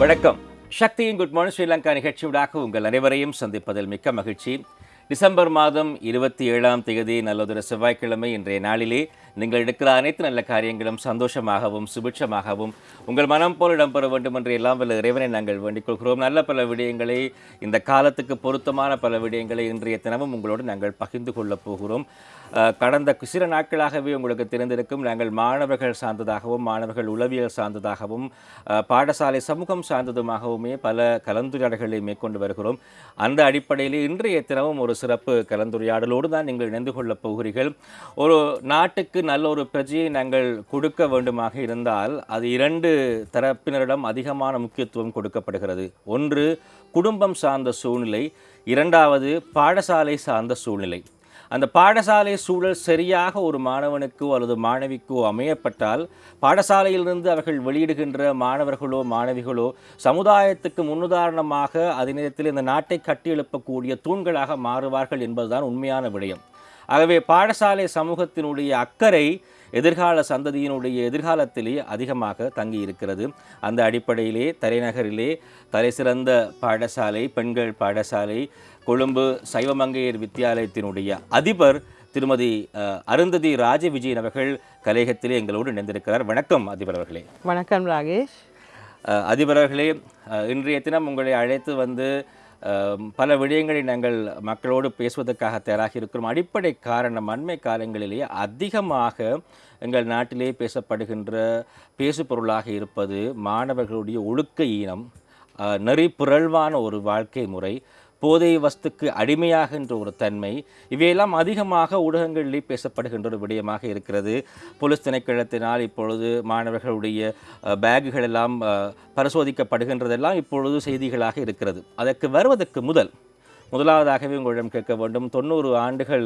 வணக்கம். சக்தியின் good morning Sri Lanka நிகழ்ச்சியூடாக உங்கள் அனைவரையும் சந்திப்பதில் மிக்க மகிழ்ச்சி. டிசம்பர் மாதம் இருபத்தி ஏழாம் தேதி நல்லதொரு செவ்வாய்க்கிழமை இன்றைய நாளிலே நீங்கள் எடுக்கிற அனைத்து நல்ல காரியங்களும் சந்தோஷமாகவும் சுபிட்சமாகவும் உங்கள் மனம் போல் இடம்பெற வேண்டும் என்று எல்லாம் வல்ல இறைவனை நாங்கள் வேண்டிக் கொள்கிறோம் நல்ல பல விடயங்களை இந்த காலத்துக்கு பொருத்தமான பல விடயங்களை இன்றைய தினமும் உங்களோடு நாங்கள் பகிர்ந்து கொள்ளப் போகிறோம். கடந்த சில நாட்களாகவே உங்களுக்கு தெரிந்திருக்கும் நாங்கள் மாணவர்கள் சார்ந்ததாகவும் மாணவர்கள் உளவியல் சார்ந்ததாகவும் பாடசாலை சமூகம் சார்ந்ததுமாகவுமே பல கலந்துரையாடல்களை மேற்கொண்டு வருகிறோம். அந்த அடிப்படையில் இன்றைய தினமும் ஒரு சிறப்பு கலந்துரையாடலோடு தான் நீங்கள் இணைந்து கொள்ளப் போகிறீர்கள். ஒரு நாட்டுக்கு நல்ல ஒரு பிரஜையை நாங்கள் கொடுக்க வேண்டுமாக இருந்தால் அது இரண்டு தரப்பினரிடம் அதிகமான முக்கியத்துவம் கொடுக்கப்படுகிறது. ஒன்று குடும்பம் சார்ந்த சூழ்நிலை. இரண்டாவது பாடசாலை சார்ந்த சூழ்நிலை. அந்த பாடசாலை சூழல் சரியாக ஒரு மாணவனுக்கோ அல்லது மாணவிக்கோ அமையப்பட்டால் பாடசாலையிலிருந்து அவர்கள் வெளியிடுகின்ற மாணவர்களோ மாணவிகளோ சமுதாயத்துக்கு முன்னுதாரணமாக அதே நேரத்தில் இந்த நாட்டை கட்டியெழுப்பக்கூடிய தூண்களாக மாறுவார்கள் என்பதுதான் உண்மையான விடயம். ஆகவே பாடசாலை சமூகத்தினுடைய அக்கறை எதிர்கால சந்ததியினுடைய எதிர்காலத்திலே அதிகமாக தங்கி இருக்கிறது அந்த அடிப்படையிலே தலைநகரிலே தலைசிறந்த பாடசாலை பெண்கள் பாடசாலை கொழும்பு சைவமங்கையர் வித்தியாலயத்தினுடைய அதிபர் திருமதி அருந்ததி ராஜவிஜயன் அவர்கள் கலையகத்திலே எங்களோடு இணைந்திருக்கிறார். வணக்கம் அதிபர் அவர்களே. வணக்கம் ராகேஷ். அதிபர் அவர்களே இன்றைய தினம் உங்களை அழைத்து வந்து பல விடயங்களை நாங்கள் மக்களோடு பேசுவதற்காக தயாராக இருக்கிறோம். அடிப்படை காரணம் அண்மை காலங்களிலேயே அதிகமாக எங்கள் நாட்டிலே பேசப்படுகின்ற பேசுபொருளாக இருப்பது மாணவர்களுடைய ஒழுக்க ஈனம் நெறி புரள்வான ஒரு வாழ்க்கை முறை போதை வஸ்துக்கு அடிமையாகின்ற ஒரு தன்மை இவையெல்லாம் அதிகமாக ஊடகங்களிலே பேசப்படுகின்ற ஒரு விடயமாக இருக்கிறது. போலீஸ் திணைக்களத்தினால் இப்பொழுது மாணவர்களுடைய பேகுகள் பேக்குகள் எல்லாம் பரிசோதிக்கப்படுகின்றதெல்லாம் இப்பொழுது செய்திகளாக இருக்கிறது. அதற்கு வருவதற்கு முதல் முதலாவதாகவே உங்களிடம் கேட்க வேண்டும். தொண்ணூறு ஆண்டுகள்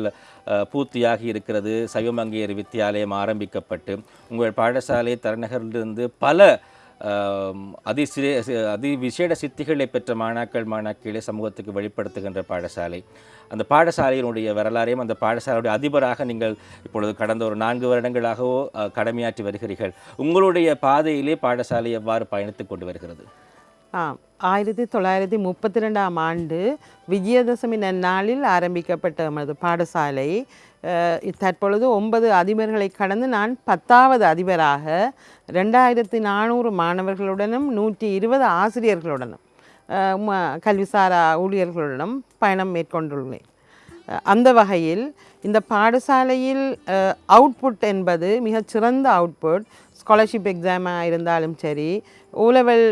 பூர்த்தியாகி இருக்கிறது. சைவமங்கையர் வித்தியாலயம் ஆரம்பிக்கப்பட்டு உங்கள் பாடசாலை தலைநகரிலிருந்து பல அதிசிரே அதி விசேட சித்திகளை பெற்ற மாணாக்கள் மாணாக்களே சமூகத்துக்கு வெளிப்படுத்துகின்ற பாடசாலை. அந்த பாடசாலையினுடைய வரலாறையும் அந்த பாடசாலையுடைய அதிபராக நீங்கள் இப்பொழுது கடந்த ஒரு நான்கு வருடங்களாகவோ கடமையாற்றி வருகிறீர்கள். உங்களுடைய பாதையிலே பாடசாலை எவ்வாறு பயணித்துக் கொண்டு வருகிறது? ஆயிரத்தி தொள்ளாயிரத்தி முப்பத்தி ரெண்டாம் ஆண்டு விஜயதசமி நன்னாளில் ஆரம்பிக்கப்பட்ட நமது பாடசாலை. தற்பொழுது ஒன்பது அதிபர்களை கடந்து நான் பத்தாவது அதிபராக ரெண்டாயிரத்தி நானூறு மாணவர்களுடனும் நூற்றி இருபது ஆசிரியர்களுடனும் கல்விசாரா ஊழியர்களுடனும் பயணம் மேற்கொண்டுள்ளேன். அந்த வகையில் இந்த பாடசாலையில் அவுட்புட் என்பது மிகச்சிறந்த அவுட்புட் ஸ்காலர்ஷிப் எக்ஸாமாக இருந்தாலும் சரி ஓலெவல்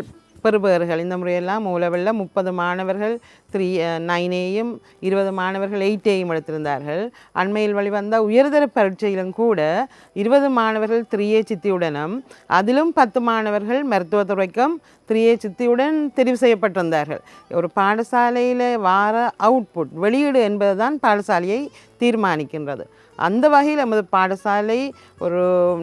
பெறுபவர்கள் இந்த முறையெல்லாம் மூலவெல்ல முப்பது மாணவர்கள் த்ரீ நைனேயும் இருபது மாணவர்கள் எயிட்டேயும் எடுத்திருந்தார்கள். அண்மையில் வெளிவந்த உயர்தர பரீட்சையிலும் கூட இருபது மாணவர்கள் த்ரீஏ சித்தியுடனும் அதிலும் பத்து மாணவர்கள் மருத்துவத்துறைக்கும் த்ரீயே சித்தியுடன் தெரிவு செய்யப்பட்டிருந்தார்கள். ஒரு பாடசாலையில் வார அவுட்புட் வெளியீடு என்பது தான் பாடசாலையை தீர்மானிக்கின்றது. அந்த வகையில் நமது பாடசாலை ஒரு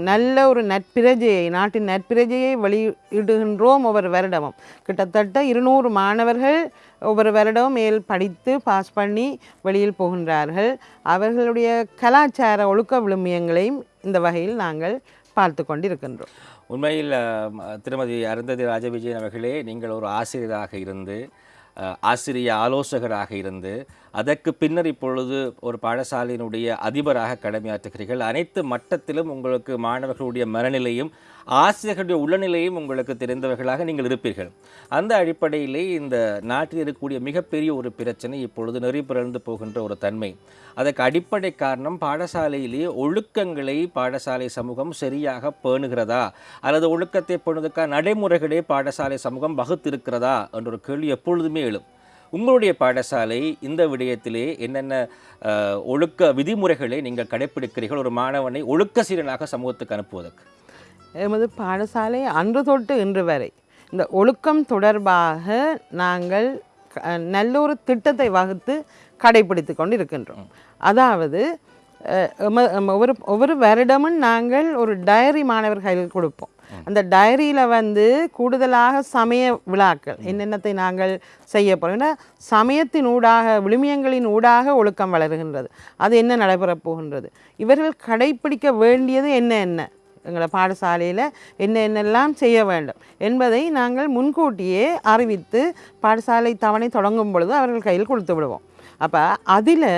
நல்ல ஒரு நட்பிரஜையை நாட்டின் நட்பிரஜையை வெளியிடுகின்றோம் ஒவ்வொரு வருடமும். கிட்டத்தட்ட இருநூறு மாணவர்கள் ஒவ்வொரு வருடமும் மேல் படித்து பாஸ் பண்ணி வெளியில் போகின்றார்கள். அவர்களுடைய கலாச்சார ஒழுக்க விழுமியங்களையும் இந்த வகையில் நாங்கள் பார்த்து கொண்டிருக்கின்றோம். உண்மையில் திருமதி அருந்ததி ராஜவிஜயன் அவர்களே நீங்கள் ஒரு ஆசிரியராக இருந்து ஆசிரிய ஆலோசகராக இருந்து அதற்கு பின்னர் இப்பொழுது ஒரு பாடசாலையினுடைய அதிபராக கடமையாற்றுகிறீர்கள். அனைத்து மட்டத்திலும் உங்களுக்கு மாணவர்களுடைய மனநிலையும் ஆசிரியர்களுடைய உளநிலையும் உங்களுக்கு தெரிந்தவர்களாக நீங்கள் இருப்பீர்கள். அந்த அடிப்படையிலே இந்த நாட்டில் இருக்கக்கூடிய மிகப்பெரிய ஒரு பிரச்சனை இப்பொழுது நெறிபிறந்து போகின்ற ஒரு தன்மை. அதற்கு அடிப்படை காரணம் பாடசாலையிலே ஒழுக்கங்களை பாடசாலை சமூகம் சரியாக பேணுகிறதா? அல்லது ஒழுக்கத்தை பேணுவதற்கான நடைமுறைகளே பாடசாலை சமூகம் வகுத்திருக்கிறதா? என்ற ஒரு கேள்வி எப்பொழுதுமே எழும். உங்களுடைய பாடசாலை இந்த விடயத்திலே என்னென்ன ஒழுக்க விதிமுறைகளை நீங்கள் கடைப்பிடிக்கிறீர்கள்? ஒரு மாணவனை ஒழுக்க சீரனாக சமூகத்துக்கு அனுப்புவதற்கு. எமது பாடசாலை அன்று தொட்டு இன்று வரை. இந்த ஒழுக்கம் தொடர்பாக நாங்கள் நல்ல ஒரு திட்டத்தை வகுத்து கடைபிடித்து கொண்டு இருக்கின்றோம் அதாவது ஒவ்வொரு ஒவ்வொரு வருடமும் நாங்கள் ஒரு டயரி மாணவர்களுக்கு கொடுப்போம். அந்த டைரியில் வந்து கூடுதலாக சமய விழாக்கள் என்னென்னத்தை நாங்கள் செய்ய போகிறோம் ஏன்னா சமயத்தின் ஊடாக விழுமியங்களின் ஊடாக ஒழுக்கம் வளருகின்றது. அது என்ன நடைபெறப் போகின்றது? இவர்கள் கடைப்பிடிக்க வேண்டியது என்ன என்ன? எங்களை பாடசாலையில் என்ன என்னெல்லாம் செய்ய வேண்டும் என்பதை நாங்கள் முன்கூட்டியே அறிவித்து பாடசாலை தவணை தொடங்கும் பொழுது அவர்கள் கையில் கொடுத்து விடுவோம். அப்போ அதில்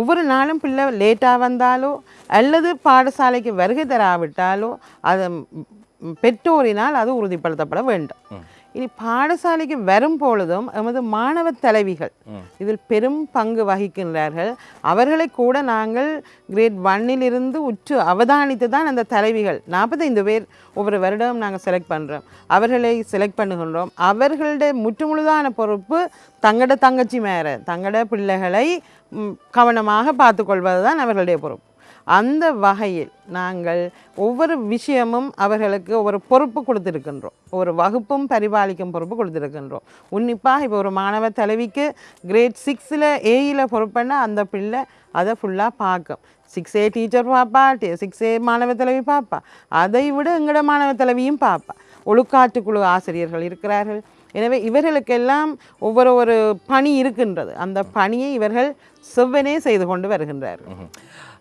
ஒவ்வொரு நாளும் பிள்ளை லேட்டாக வந்தாலோ அல்லது பாடசாலைக்கு வருகை தராவிட்டாலோ அது பெற்றோரினால் அது உறுதிப்படுத்தப்பட வேண்டும். இனி பாடசாலைக்கு வரும் பொழுதும் எமது மாணவ தலைவிகள் இதில் பெரும் பங்கு வகிக்கின்றார்கள். அவர்களை கூட நாங்கள் கிரேட் ஒன்னில் இருந்து உற்று அவதானித்து தான் அந்த தலைவிகள் நாற்பத்தைந்து பேர் ஒவ்வொரு வருடம் நாங்கள் செலக்ட் பண்ணுறோம் அவர்களை செலக்ட் பண்ணுகின்றோம். அவர்களுடைய முற்றுமுழுதான பொறுப்பு தங்களோட தங்கச்சி மேர தங்களோட பிள்ளைகளை கவனமாக பார்த்துக்கொள்வது தான் அவர்களுடைய பொறுப்பு. அந்த வகையில் நாங்கள் ஒவ்வொரு விஷயமும் அவர்களுக்கு ஒரு பொறுப்பு கொடுத்துருக்கின்றோம். ஒரு வகுப்பும் பரிபாலிக்கும் பொறுப்பு கொடுத்துருக்கின்றோம். உன்னிப்பாக இப்போ ஒரு மாணவ தலைவிக்கு கிரேட் சிக்ஸில் ஏயில் பொறுப்புன்னா அந்த பிள்ளை அதை ஃபுல்லாக பார்க்கும். சிக்ஸ் ஏ டீச்சர் பார்ப்பா சிக்ஸ் ஏ மாணவ தலைவி பார்ப்பா அதை விட எங்களோட மாணவ தலைவியும் பார்ப்பா ஒழுக்காற்றுக்குழு ஆசிரியர்கள் இருக்கிறார்கள். எனவே இவர்களுக்கெல்லாம் ஒவ்வொரு ஒரு பணி இருக்கின்றது. அந்த பணியை இவர்கள் செவ்வனே செய்து கொண்டு வருகின்றார்கள்.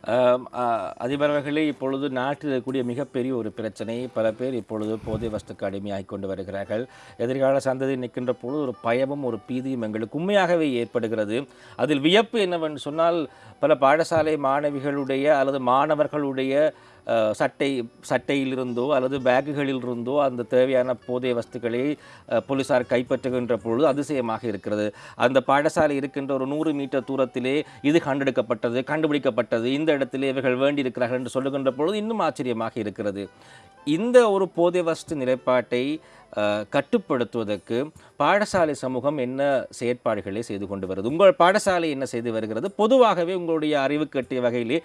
அதிபர் அவர்களே இப்பொழுது நாட்டில் இருக்கக்கூடிய மிகப்பெரிய ஒரு பிரச்சனை. பல பேர் இப்பொழுது போதை வஸ்துக்கு அடிமையாகி கொண்டு வருகிறார்கள். எதிர்கால சந்ததி நிற்கின்ற பொழுது ஒரு பயமும் ஒரு பீதியும் எங்களுக்கு உண்மையாகவே ஏற்படுகிறது. அதில் வியப்பு என்னவென்று சொன்னால் பல பாடசாலை மாணவிகளுடைய அல்லது மாணவர்களுடைய சட்டை சட்டையிலிருந்தோ அல்லது பேக்குகளிலிருந்தோ அந்த தேவையான போதை வஸ்துக்களை போலீசார் கைப்பற்றுகின்ற பொழுது அதிசயமாக இருக்கிறது. அந்த பாடசாலை இருக்கின்ற ஒரு நூறு மீட்டர் தூரத்திலே இது கண்டெடுக்கப்பட்டது கண்டுபிடிக்கப்பட்டது. இந்த இடத்திலே இவர்கள் வேண்டியிருக்கிறார்கள் என்று சொல்லுகின்ற பொழுது இன்னும் ஆச்சரியமாக இருக்கிறது. இந்த ஒரு போதை வஸ்து நிலைப்பாட்டை கட்டுப்படுத்துவதற்கு பாடசாலை சமூகம் என்ன செயற்பாடுகளை செய்து கொண்டு வருது? உங்கள் பாடசாலை என்ன செய்து வருகிறது? பொதுவாகவே உங்களுடைய அறிவு கட்டிய வகையிலே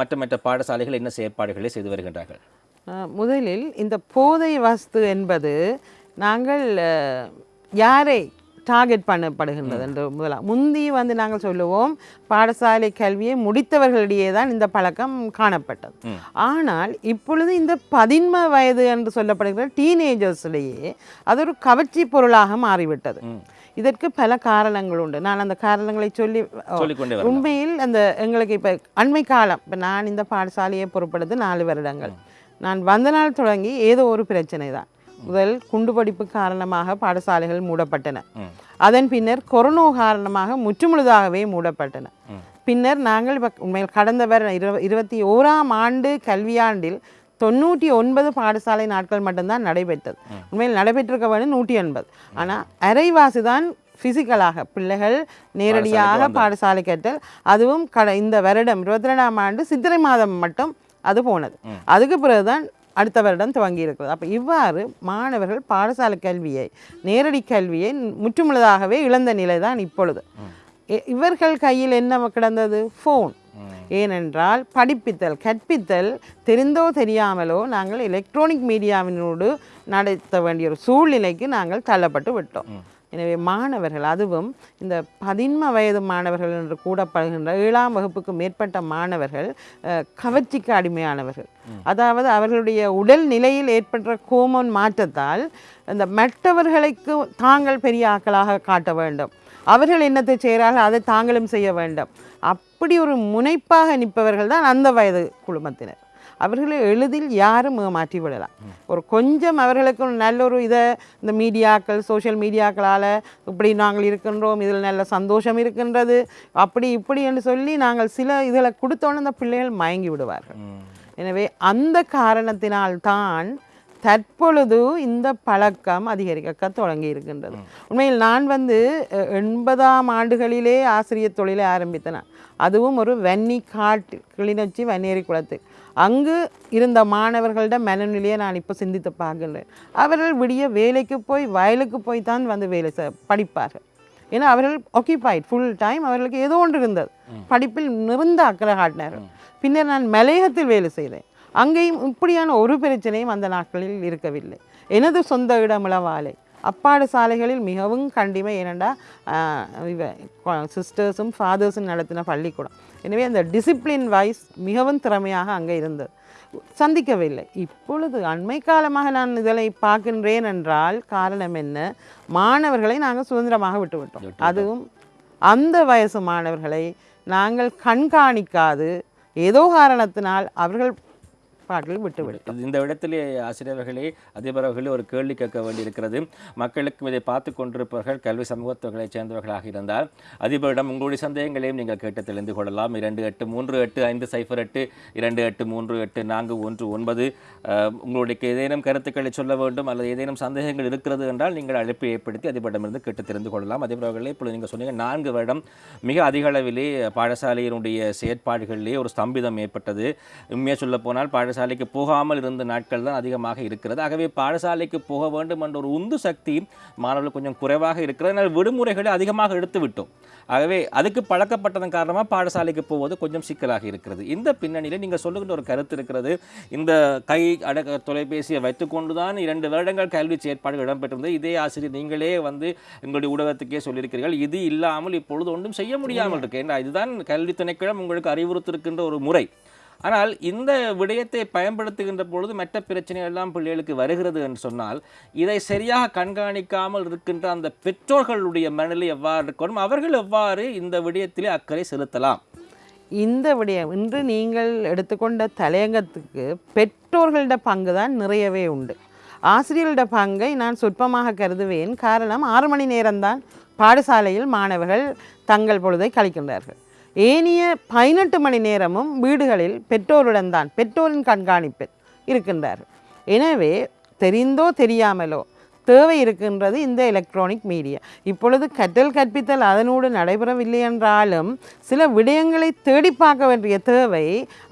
மற்ற மற்ற பாடசாலைகள் என்ன செயற்பாடுகளை செய்து வருகின்றார்கள்? முதலில் இந்த போதை வஸ்து என்பது நாங்கள் யாரை டார்கெட் பண்ணப்படுகின்றது என்று முதலாம் முந்தி வந்து நாங்கள் சொல்லுவோம் பாடசாலை கல்வியை முடித்தவர்களிடையே தான் இந்த பழக்கம் காணப்பட்டது. ஆனால் இப்பொழுது இந்த பதின்ம வயது என்று சொல்லப்படுகிற டீனேஜர்ஸிடையே அது ஒரு கவர்ச்சி பொருளாக மாறிவிட்டது. இதற்கு பல காரணங்கள் உண்டு. நான் அந்த காரணங்களை சொல்லி. உண்மையில் அந்த எங்களுக்கு இப்போ அண்மை காலம் இப்போ நான் இந்த பாடசாலையை பொறுப்படுத்து நாலு வருடங்கள். நான் வந்த நாள் தொடங்கி ஏதோ ஒரு பிரச்சனை தான். முதல் குண்டுவெடிப்பு காரணமாக பாடசாலைகள் மூடப்பட்டன. அதன் பின்னர் கொரோனா காரணமாக முற்றுமுழுதாகவே மூடப்பட்டன. பின்னர் நாங்கள் உண்மையில் கடந்த வர இரு இருபத்தி ஓராம் ஆண்டு கல்வியாண்டில் தொண்ணூற்றி ஒன்பது பாடசாலை நாட்கள் மட்டும்தான் நடைபெற்றது. உண்மையில் நடைபெற்றிருக்க வேண்டும் நூற்றி எண்பது. ஆனால் அரைவாசி தான் ஃபிசிக்கலாக பிள்ளைகள் நேரடியாக பாடசாலை கற்றல் அதுவும் கட இந்த வருடம் இருபத்தி ரெண்டாம் ஆண்டு சித்திரை மாதம் மட்டும் அது போனது. அதுக்கு பிறகுதான் அடுத்த வருடம் துவங்கி இருக்கிறது அப்போ இவ்வாறு மாணவர்கள் பாடசாலை கல்வியை நேரடி கல்வியை முற்றுமுழுதாகவே இழந்த நிலை தான் இப்பொழுது. இ- இவர்கள் கையில் என்ன கிடந்தது? ஃபோன் ஏனென்றால் படிப்பித்தல் கற்பித்தல் தெரிந்தோ தெரியாமலோ நாங்கள் எலக்ட்ரானிக் மீடியாவினோடு நடத்த வேண்டிய ஒரு சூழ்நிலைக்கு நாங்கள் தள்ளப்பட்டு விட்டோம். எனவே மாணவர்கள் அதுவும் இந்த பதின்ம வயது மாணவர்கள் என்று கூடப்படுகின்ற ஏழாம் வகுப்புக்கு மேற்பட்ட மாணவர்கள் கவர்ச்சிக்கு அடிமையானவர்கள். அதாவது அவர்களுடைய உடல் நிலையில் ஏற்பட்ட கோமோன் மாற்றத்தால் அந்த மற்றவர்களுக்கு தாங்கள் பெரிய ஆட்களாக காட்ட வேண்டும். அவர்கள் என்னத்தை செய்கிறார்கள்? அதை தாங்களும் செய்ய வேண்டும். அப்படி ஒரு முனைப்பாக நிற்பவர்கள் தான் அந்த வயது குழுமத்தினர். அவர்களை எளிதில் யாரும் ஏமாற்றி விடலாம் ஒரு கொஞ்சம் அவர்களுக்கு நல்ல ஒரு இதை இந்த மீடியாக்கள் சோஷியல் மீடியாக்களால் இப்படி நாங்கள் இருக்கின்றோம் இதில் நல்ல சந்தோஷம் இருக்கின்றது அப்படி இப்படி என்று சொல்லி நாங்கள் சில இதில் கொடுத்தோன்னே அந்த பிள்ளைகள் மயங்கி விடுவார்கள். எனவே அந்த காரணத்தினால்தான் தற்பொழுது இந்த பழக்கம் அதிகரிக்க தொடங்கி இருக்கின்றது. உண்மையில் நான் வந்து எண்பதாம் ஆண்டுகளிலே ஆசிரியர் தொழிலை ஆரம்பித்தேன். அதுவும் ஒரு வன்னி காட்டு கிளிநொச்சி வன்னேரி குளத்து அங்கு இருந்த மாணவர்களோட மனநிலையை நான் இப்போ சிந்தித்து பார்க்கின்றேன். அவர்கள் விடிய வேலைக்கு போய் வயலுக்கு போய் தான் வந்து வேலை படிப்பார்கள். ஏன்னா அவர்கள் ஆக்கியபைட் ஃபுல் டைம் அவர்களுக்கு ஏதோ ஒன்று இருந்தது. படிப்பில் நிறந்த அக்கறை காட்டினார்கள். பின்னர் நான் மலையகத்தில் வேலை செய்தேன். அங்கேயும் இப்படியான ஒரு பிரச்சனையும் அந்த நாட்களில் இருக்கவில்லை. எனது சொந்த இடம் இளவாலை. அப்பாடு சாலைகளில் மிகவும் கண்டிமை ஏனெண்டா இவ சிஸ்டர்ஸும் ஃபாதர்ஸும் நடத்தின பள்ளிக்கூடம். எனவே அந்த டிசிப்ளின் வைஸ் மிகவும் திறமையாக அங்கே இருந்தது. சந்திக்கவில்லை. இப்பொழுது அண்மை காலமாக நான் இதனை பார்க்கின்றேன் என்றால் காரணம் என்ன? மாணவர்களை நாங்கள் சுதந்திரமாக விட்டுவிட்டோம் அதுவும் அந்த வயசு மாணவர்களை நாங்கள் கண்காணிக்காது. ஏதோ காரணத்தினால் அவர்கள் செயற்பாட்டில் விட்டுவிட்டோம் இது- இந்த இடத்திலே ஆசிரியர்களே அதிபர்களே ஒரு கேள்வி கேட்க வேண்டியிருக்கிறது. மக்களுக்கும் இதை பார்த்து கொண்டிருப்பவர்கள் கல்வி சமூகத்தவர்களைச் சேர்ந்தவர்களாக இருந்தால் அதிபரிடம் உங்களுடைய சந்தேகங்களையும் நீங்கள் கேட்டு தெரிந்து கொள்ளலாம். இரண்டு எட்டு மூன்று எட்டு ஐந்து சைஃபர் எட்டு இரண்டு எட்டு மூன்று எட்டு நான்கு ஒன்று ஒன்பது. உங்களுடைய ஏதேனும் கருத்துக்களை சொல்ல வேண்டும் அல்லது ஏதேனும் சந்தேகங்கள் இருக்கிறது என்றால் நீங்கள் அழைப்பு ஏற்படுத்தி அதிபரிடமிருந்து கேட்டு தெரிந்து கொள்ளலாம். அதிபர்களே இப்பொழுது நீங்கள் சொன்னீங்க நான்கு வருடம் மிக அதிக அளவிலே பாடசாலையினுடைய செயற்பாடுகளிலே ஒரு ஸ்தம்பிதம் ஏற்பட்டது. உண்மையாக சொல்ல போனால் பாடசாலைக்கு போகாமல் இருந்த நாட்கள் தான் அதிகமாக இருக்கிறது. ஆகவே பாடசாலைக்கு போக வேண்டும் என்ற ஒரு உந்து சக்தி மாணவர்கள் கொஞ்சம் குறைவாக இருக்கிறது. அதனால் விடுமுறைகளை அதிகமாக எடுத்து விட்டோம். ஆகவே அதுக்கு பழக்கப்பட்டதன் காரணமாக பாடசாலைக்கு போவது கொஞ்சம் சிக்கலாக இருக்கிறது. இந்த பின்னணியில் நீங்கள் சொல்லுகின்ற ஒரு கருத்து இருக்கிறது. இந்த கை அடக்க தொலைபேசியை வைத்துக்கொண்டு தான் இரண்டு வருடங்கள் கல்வி செயற்பாடு இடம்பெற்றிருந்தது. இதே ஆசிரியர் நீங்களே வந்து எங்களுடைய ஊடகத்துக்கே சொல்லியிருக்கிறீர்கள். இது இல்லாமல் இப்பொழுது ஒன்றும் செய்ய முடியாமல் இருக்கு. ஏன்னா இதுதான் கல்வி திணைக்களம் உங்களுக்கு அறிவுறுத்திருக்கின்ற ஒரு முறை. ஆனால் இந்த விடயத்தை பயன்படுத்துகின்ற பொழுது மற்ற பிரச்சனைகள் எல்லாம் பிள்ளைகளுக்கு வருகிறது என்று சொன்னால் இதை சரியாக கண்காணிக்காமல் இருக்கின்ற அந்த பெற்றோர்களுடைய மனநிலை எவ்வாறு இருக்கணும்? அவர்கள் எவ்வாறு இந்த விடயத்திலே அக்கறை செலுத்தலாம்? இந்த விடயம் இன்று நீங்கள் எடுத்துக்கொண்ட தலையங்கத்துக்கு பெற்றோர்களோட பங்கு தான் நிறையவே உண்டு. ஆசிரியர்களோட பங்கை நான் சொற்பமாக கருதுவேன். காரணம் ஆறு மணி நேரம்தான் பாடசாலையில் மாணவர்கள் தங்கள் பொழுதை கழிக்கின்றார்கள். ஏனைய பதினெட்டு மணி நேரமும் வீடுகளில் பெற்றோருடன் தான் பெற்றோரின் கண்காணிப்பில் இருக்கின்றார்கள் எனவே தெரிந்தோ தெரியாமலோ தேவை இருக்கின்றது இந்த எலக்ட்ரானிக் மீடியா இப்பொழுது கற்றல் கற்பித்தல் அதனோடு நடைபெறவில்லை என்றாலும் சில விடயங்களை தேடி பார்க்க வேண்டிய தேவை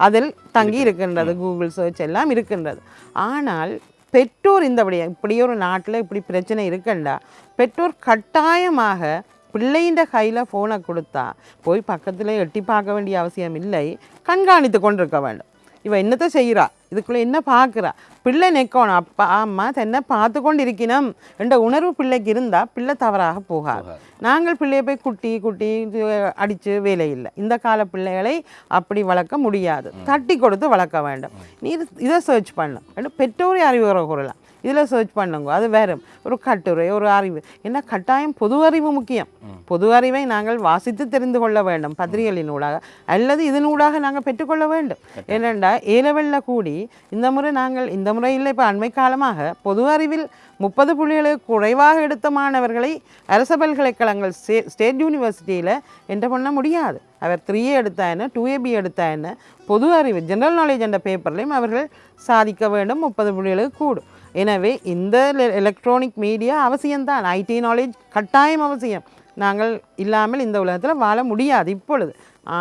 அதில் தங்கி இருக்கின்றது. கூகுள் சர்ச் எல்லாம் இருக்கின்றது. ஆனால் பெற்றோர் இந்த விடயம் இப்படி ஒரு நாட்டில் இப்படி பிரச்சனை இருக்கண்டா? பெற்றோர் கட்டாயமாக பிள்ளையின் கையில் ஃபோனை கொடுத்தா போய் பக்கத்தில் எட்டி பார்க்க வேண்டிய அவசியம் இல்லை. கண்காணித்து கொண்டிருக்க வேண்டும். இவ என்னத்தை செய்கிறா இதுக்குள்ளே என்ன பார்க்குறா? பிள்ளை நிற்கணும் அப்பா அம்மா தன்னை பார்த்து கொண்டு இருக்கணும் என்ற உணர்வு பிள்ளைக்கு இருந்தால் பிள்ளை தவறாக போகாது. நாங்கள் பிள்ளையை போய் குட்டி குட்டி அடித்து வேலை இல்லை. இந்த கால பிள்ளைகளை அப்படி வளர்க்க முடியாது. தட்டி கொடுத்து வளர்க்க வேண்டும். நீ இது- சர்ச் பண்ண. பெற்றோரை அறிவுரை கூறலாம். இதில் சர்ச் பண்ணுங்க. அது வேறு ஒரு கட்டுரை ஒரு அறிவு. என்ன கட்டாயம் பொது அறிவு முக்கியம். பொது அறிவை நாங்கள் வாசித்து தெரிந்து கொள்ள வேண்டும். பத்திரிகைகளினூடாக அல்லது இதனூடாக நாங்கள் பெற்றுக்கொள்ள வேண்டும். ஏனென்றா ஏலவெல்ல கூடி இந்த முறை நாங்கள் இந்த முறை இல்லை இப்போ அண்மை காலமாக பொது அறிவில் முப்பது புள்ளிகளுக்கு குறைவாக எடுத்த மாணவர்களை அரச பல்கலைக்கழகங்கள் ஸ்டே ஸ்டேட் யூனிவர்சிட்டியில் என்டர் பண்ண முடியாது. அவர் த்ரீ ஏ எடுத்தா என்ன டூ ஏபி எடுத்தா என்ன? பொது அறிவு ஜெனரல் நாலேஜ் என்ற பேப்பர்லையும் அவர்கள் சாதிக்க வேண்டும். முப்பது புள்ளிகளுக்கு கூடும். எனவே இந்த எலக்ட்ரானிக் மீடியா அவசியம்தான். ஐடி நாலேஜ் கட்டாயம் அவசியம். நாங்கள் இல்லாமல் இந்த உலகத்தில் வாழ முடியாது இப்பொழுது.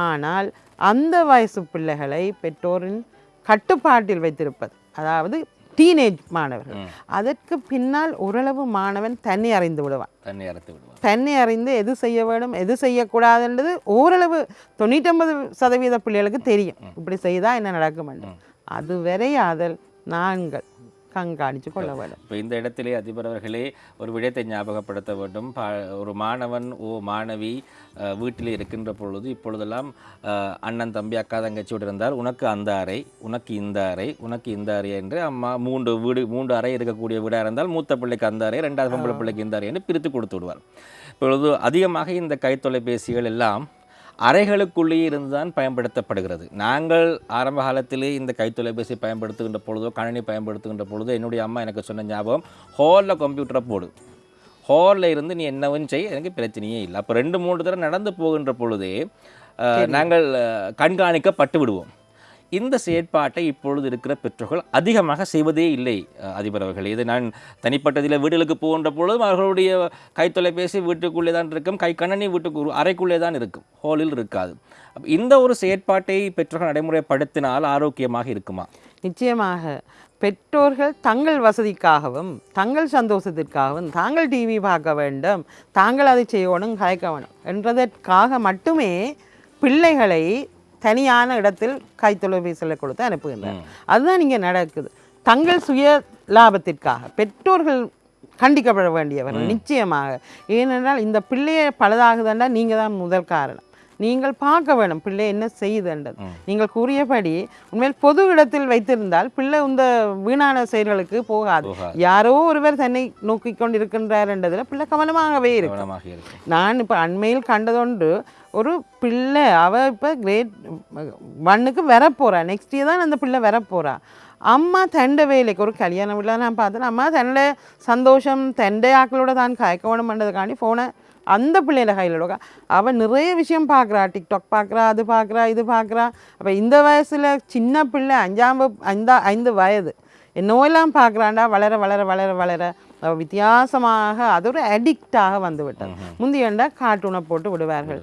ஆனால் அந்த வயசு பிள்ளைகளை பெற்றோரின் கட்டுப்பாட்டில் வைத்திருப்பது அதாவது டீனேஜ் மாணவர்கள். அதற்கு பின்னால் ஓரளவு மாணவன் தன்னை அறிந்து விடுவான். தன்னை அறுத்து விடுவார் தன்னை அறிந்து எது செய்ய வேண்டும் எது செய்யக்கூடாதுன்றது ஓரளவு தொண்ணூற்றொன்பது சதவீத பிள்ளைகளுக்கு தெரியும். இப்படி செய்தால் என்ன நடக்கும் என்று அது வரையாதல் நாங்கள். கண்காணித்து கொள்ள வேண்டும் இப்போ இந்த இடத்திலே அதிபர் அவர்களே ஒரு விடயத்தை ஞாபகப்படுத்த வேண்டும். ஒரு மாணவன் ஓ மாணவி வீட்டிலே இருக்கின்ற பொழுது இப்பொழுதெல்லாம் அண்ணன் தம்பி அக்கா தங்கச்சியோடு இருந்தால் உனக்கு அந்த அறை உனக்கு இந்த அறை உனக்கு இந்த அறை என்று அம்மா மூன்று வீடு மூன்று அறை இருக்கக்கூடிய வீடாக இருந்தால் மூத்த பிள்ளைக்கு அந்த அறை ரெண்டாவது பொம்பளை பிள்ளைக்கு இந்த அறை என்று பிரித்து கொடுத்து விடுவார். இப்பொழுது அதிகமாக இந்த கைத்தொலைபேசிகள் எல்லாம் அறைகளுக்குள்ளேயே இருந்துதான் பயன்படுத்தப்படுகிறது. நாங்கள் ஆரம்ப காலத்திலே இந்த கைத்தொலைபேசி பயன்படுத்துகின்ற பொழுதோ கணினி பயன்படுத்துகின்ற பொழுதோ என்னுடைய அம்மா எனக்கு சொன்ன ஞாபகம் ஹாலில் கம்ப்யூட்டரை போடு. ஹாலில் இருந்து நீ என்னவும் செய் எனக்கு பிரச்சனையே இல்லை. அப்போ ரெண்டு மூன்று தடவை நடந்து போகின்ற பொழுதே நாங்கள் கண்காணிக்கப்பட்டு விடுவோம். இந்த செயற்பாட்டை இப்பொழுது இருக்கிற பெற்றோர்கள் அதிகமாக செய்வதே இல்லை அதிபர் அவர்கள். இது நான் தனிப்பட்டதில் வீடுகளுக்கு போகின்ற பொழுதும் அவர்களுடைய கைத்தொலைபேசி வீட்டுக்குள்ளே தான் இருக்கும் கை கண்ணனி வீட்டுக்கு அறைக்குள்ளே தான் இருக்கும் ஹோலில் இருக்காது. இந்த ஒரு செயற்பாட்டை பெற்றோர்கள் நடைமுறைப்படுத்தினால் ஆரோக்கியமாக இருக்குமா? நிச்சயமாக. பெற்றோர்கள் தங்கள் வசதிக்காகவும் தங்கள் சந்தோஷத்திற்காகவும் தாங்கள் டிவி பார்க்க வேண்டும் தாங்கள் அதை செய்யணும் கலைக்க வேணும் என்றதற்காக மட்டுமே பிள்ளைகளை தனியான இடத்தில் கைத்தொலைபேசியில் கொடுத்து அனுப்புகின்றனர். அதுதான் இங்கே நடக்குது. தங்கள் சுய லாபத்திற்காக பெற்றோர்கள் கண்டிக்கப்பட வேண்டியவர்கள் நிச்சயமாக. ஏனென்றால் இந்த பிள்ளையை பழுதாகுதுன்னா நீங்கள் தான் முதல் காரணம். நீங்கள் பார்க்க வேணும். பிள்ளை என்ன செய்யுதுன்றது நீங்கள் கூறியபடி உண்மையில் பொது இடத்தில் வைத்திருந்தால் பிள்ளை இந்த வீணான செயல்களுக்கு போகாது. யாரோ ஒருவர் தன்னை நோக்கி கொண்டிருக்கின்றார் என்றதில் பிள்ளை கவனமாகவே இருக்கும். நான் இப்போ அண்மையில் கண்டதொன்று ஒரு பிள்ளை அவ இப்போ கிரேட் ஒன்னுக்கு வரப்போறா. நெக்ஸ்ட் இயர் தான் அந்த பிள்ளை வரப்போறா. அம்மா தண்டை வேலைக்கு ஒரு கல்யாணம் வீட்டில் நான் பார்த்தேன். அம்மா தன்னோட சந்தோஷம் தண்டை ஆக்களோட தான் வேணும் பண்ணுறதுக்காண்டி ஃபோனை அந்த பிள்ளையில கையில் உட்கா அவள் நிறைய விஷயம் பார்க்குறா டிக்டாக் பார்க்குறா அது பார்க்குறா இது பார்க்குறா அப்போ இந்த வயசில் சின்ன பிள்ளை அஞ்சாம் ஐந்தா ஐந்து வயது என்னவெல்லாம் பார்க்குறாண்டா வளர வளர வளர வளர வித்தியாசமாக அது ஒரு அடிக்டாக வந்து விட்டது முந்தையண்டா கார்ட்டூனை போட்டு விடுவார்கள்.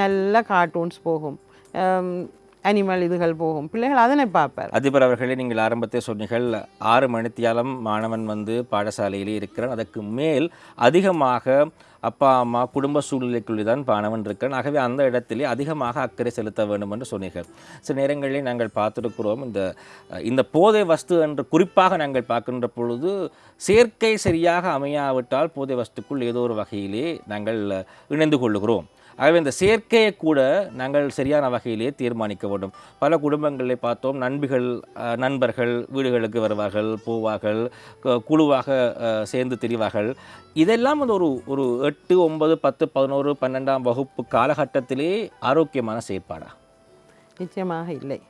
நல்ல கார்ட்டூன்ஸ் போகும். அனிமல் இதுகள் போகும். பிள்ளைகள் அதனை பார்ப்பார் அதிபர் அவர்களே நீங்கள் ஆரம்பத்தை சொன்னீர்கள் ஆறு மணித்தியாலம் மாணவன் வந்து பாடசாலையிலே இருக்கிறான். அதற்கு மேல் அதிகமாக அப்பா அம்மா குடும்ப சூழ்நிலைக்குள்ளே தான் பாணவன் இருக்கிறான் ஆகவே அந்த இடத்திலே அதிகமாக அக்கறை செலுத்த வேண்டும் என்று சொன்னீர்கள். சில நேரங்களில் நாங்கள் பார்த்துருக்கிறோம் இந்த இந்த போதை வஸ்து என்று குறிப்பாக நாங்கள் பார்க்கின்ற பொழுது சேர்க்கை சரியாக அமையாவிட்டால் போதை வஸ்துக்குள் ஏதோ ஒரு வகையிலே நாங்கள் இணைந்து கொள்ளுகிறோம். ஆகவே இந்த சேர்க்கையை கூட நாங்கள் சரியான வகையிலே தீர்மானிக்க வேண்டும். பல குடும்பங்களில் பார்த்தோம் நண்பிகள் நண்பர்கள் வீடுகளுக்கு வருவார்கள் போவார்கள் குழுவாக சேர்ந்து திரிவார்கள். இதெல்லாம் வந்து ஒரு ஒரு எட்டு ஒன்பது பத்து பதினோரு பன்னெண்டாம் வகுப்பு காலகட்டத்திலே ஆரோக்கியமான செயற்பாடா? நிச்சயமாக இல்லை.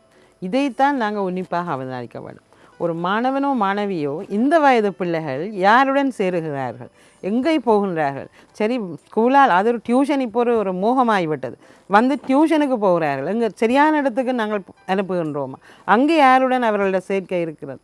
இதைத்தான் நாங்கள் உன்னிப்பாக அவதானிக்க வேண்டும். ஒரு மாணவனோ மாணவியோ இந்த வயது பிள்ளைகள் யாருடன் சேருகிறார்கள்? எங்கே போகின்றார்கள்? சரி ஸ்கூலால் அது ஒரு டியூஷன் இப்போ ஒரு ஒரு மோகமாகிவிட்டது வந்து டியூஷனுக்கு போகிறார்கள். இங்கே சரியான இடத்துக்கு நாங்கள் அனுப்புகின்றோமா? அங்கே யாருடன் அவர்களோட சேர்க்கை இருக்கிறது?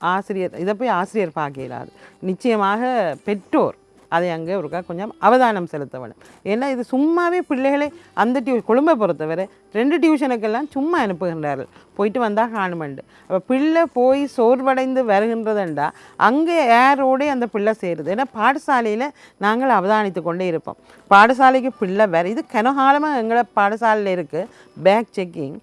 ஆசிரியர் இதை போய் ஆசிரியர் பார்க்க இயலாது நிச்சயமாக பெற்றோர் அதை அங்கே ஒருக்கா கொஞ்சம் அவதானம் செலுத்த வேணும் ஏன்னா இது சும்மாவே பிள்ளைகளை அந்த டியூ கொழும்பை பொறுத்தவரை ரெண்டு டியூஷனுக்கெல்லாம் சும்மா அனுப்புகின்றார்கள். போயிட்டு வந்தால் காணுமெண்டு. அப்போ பிள்ளை போய் சோர்வடைந்து வருகின்றதுண்டா அங்கே ஏரோடே அந்த பிள்ளை சேருது. ஏன்னா பாடசாலையில் நாங்கள் அவதானித்து கொண்டே இருப்போம். பாடசாலைக்கு பிள்ளை வேறு இது கனகாலமாக எங்களை பாடசாலையில் இருக்குது பேக் செக்கிங்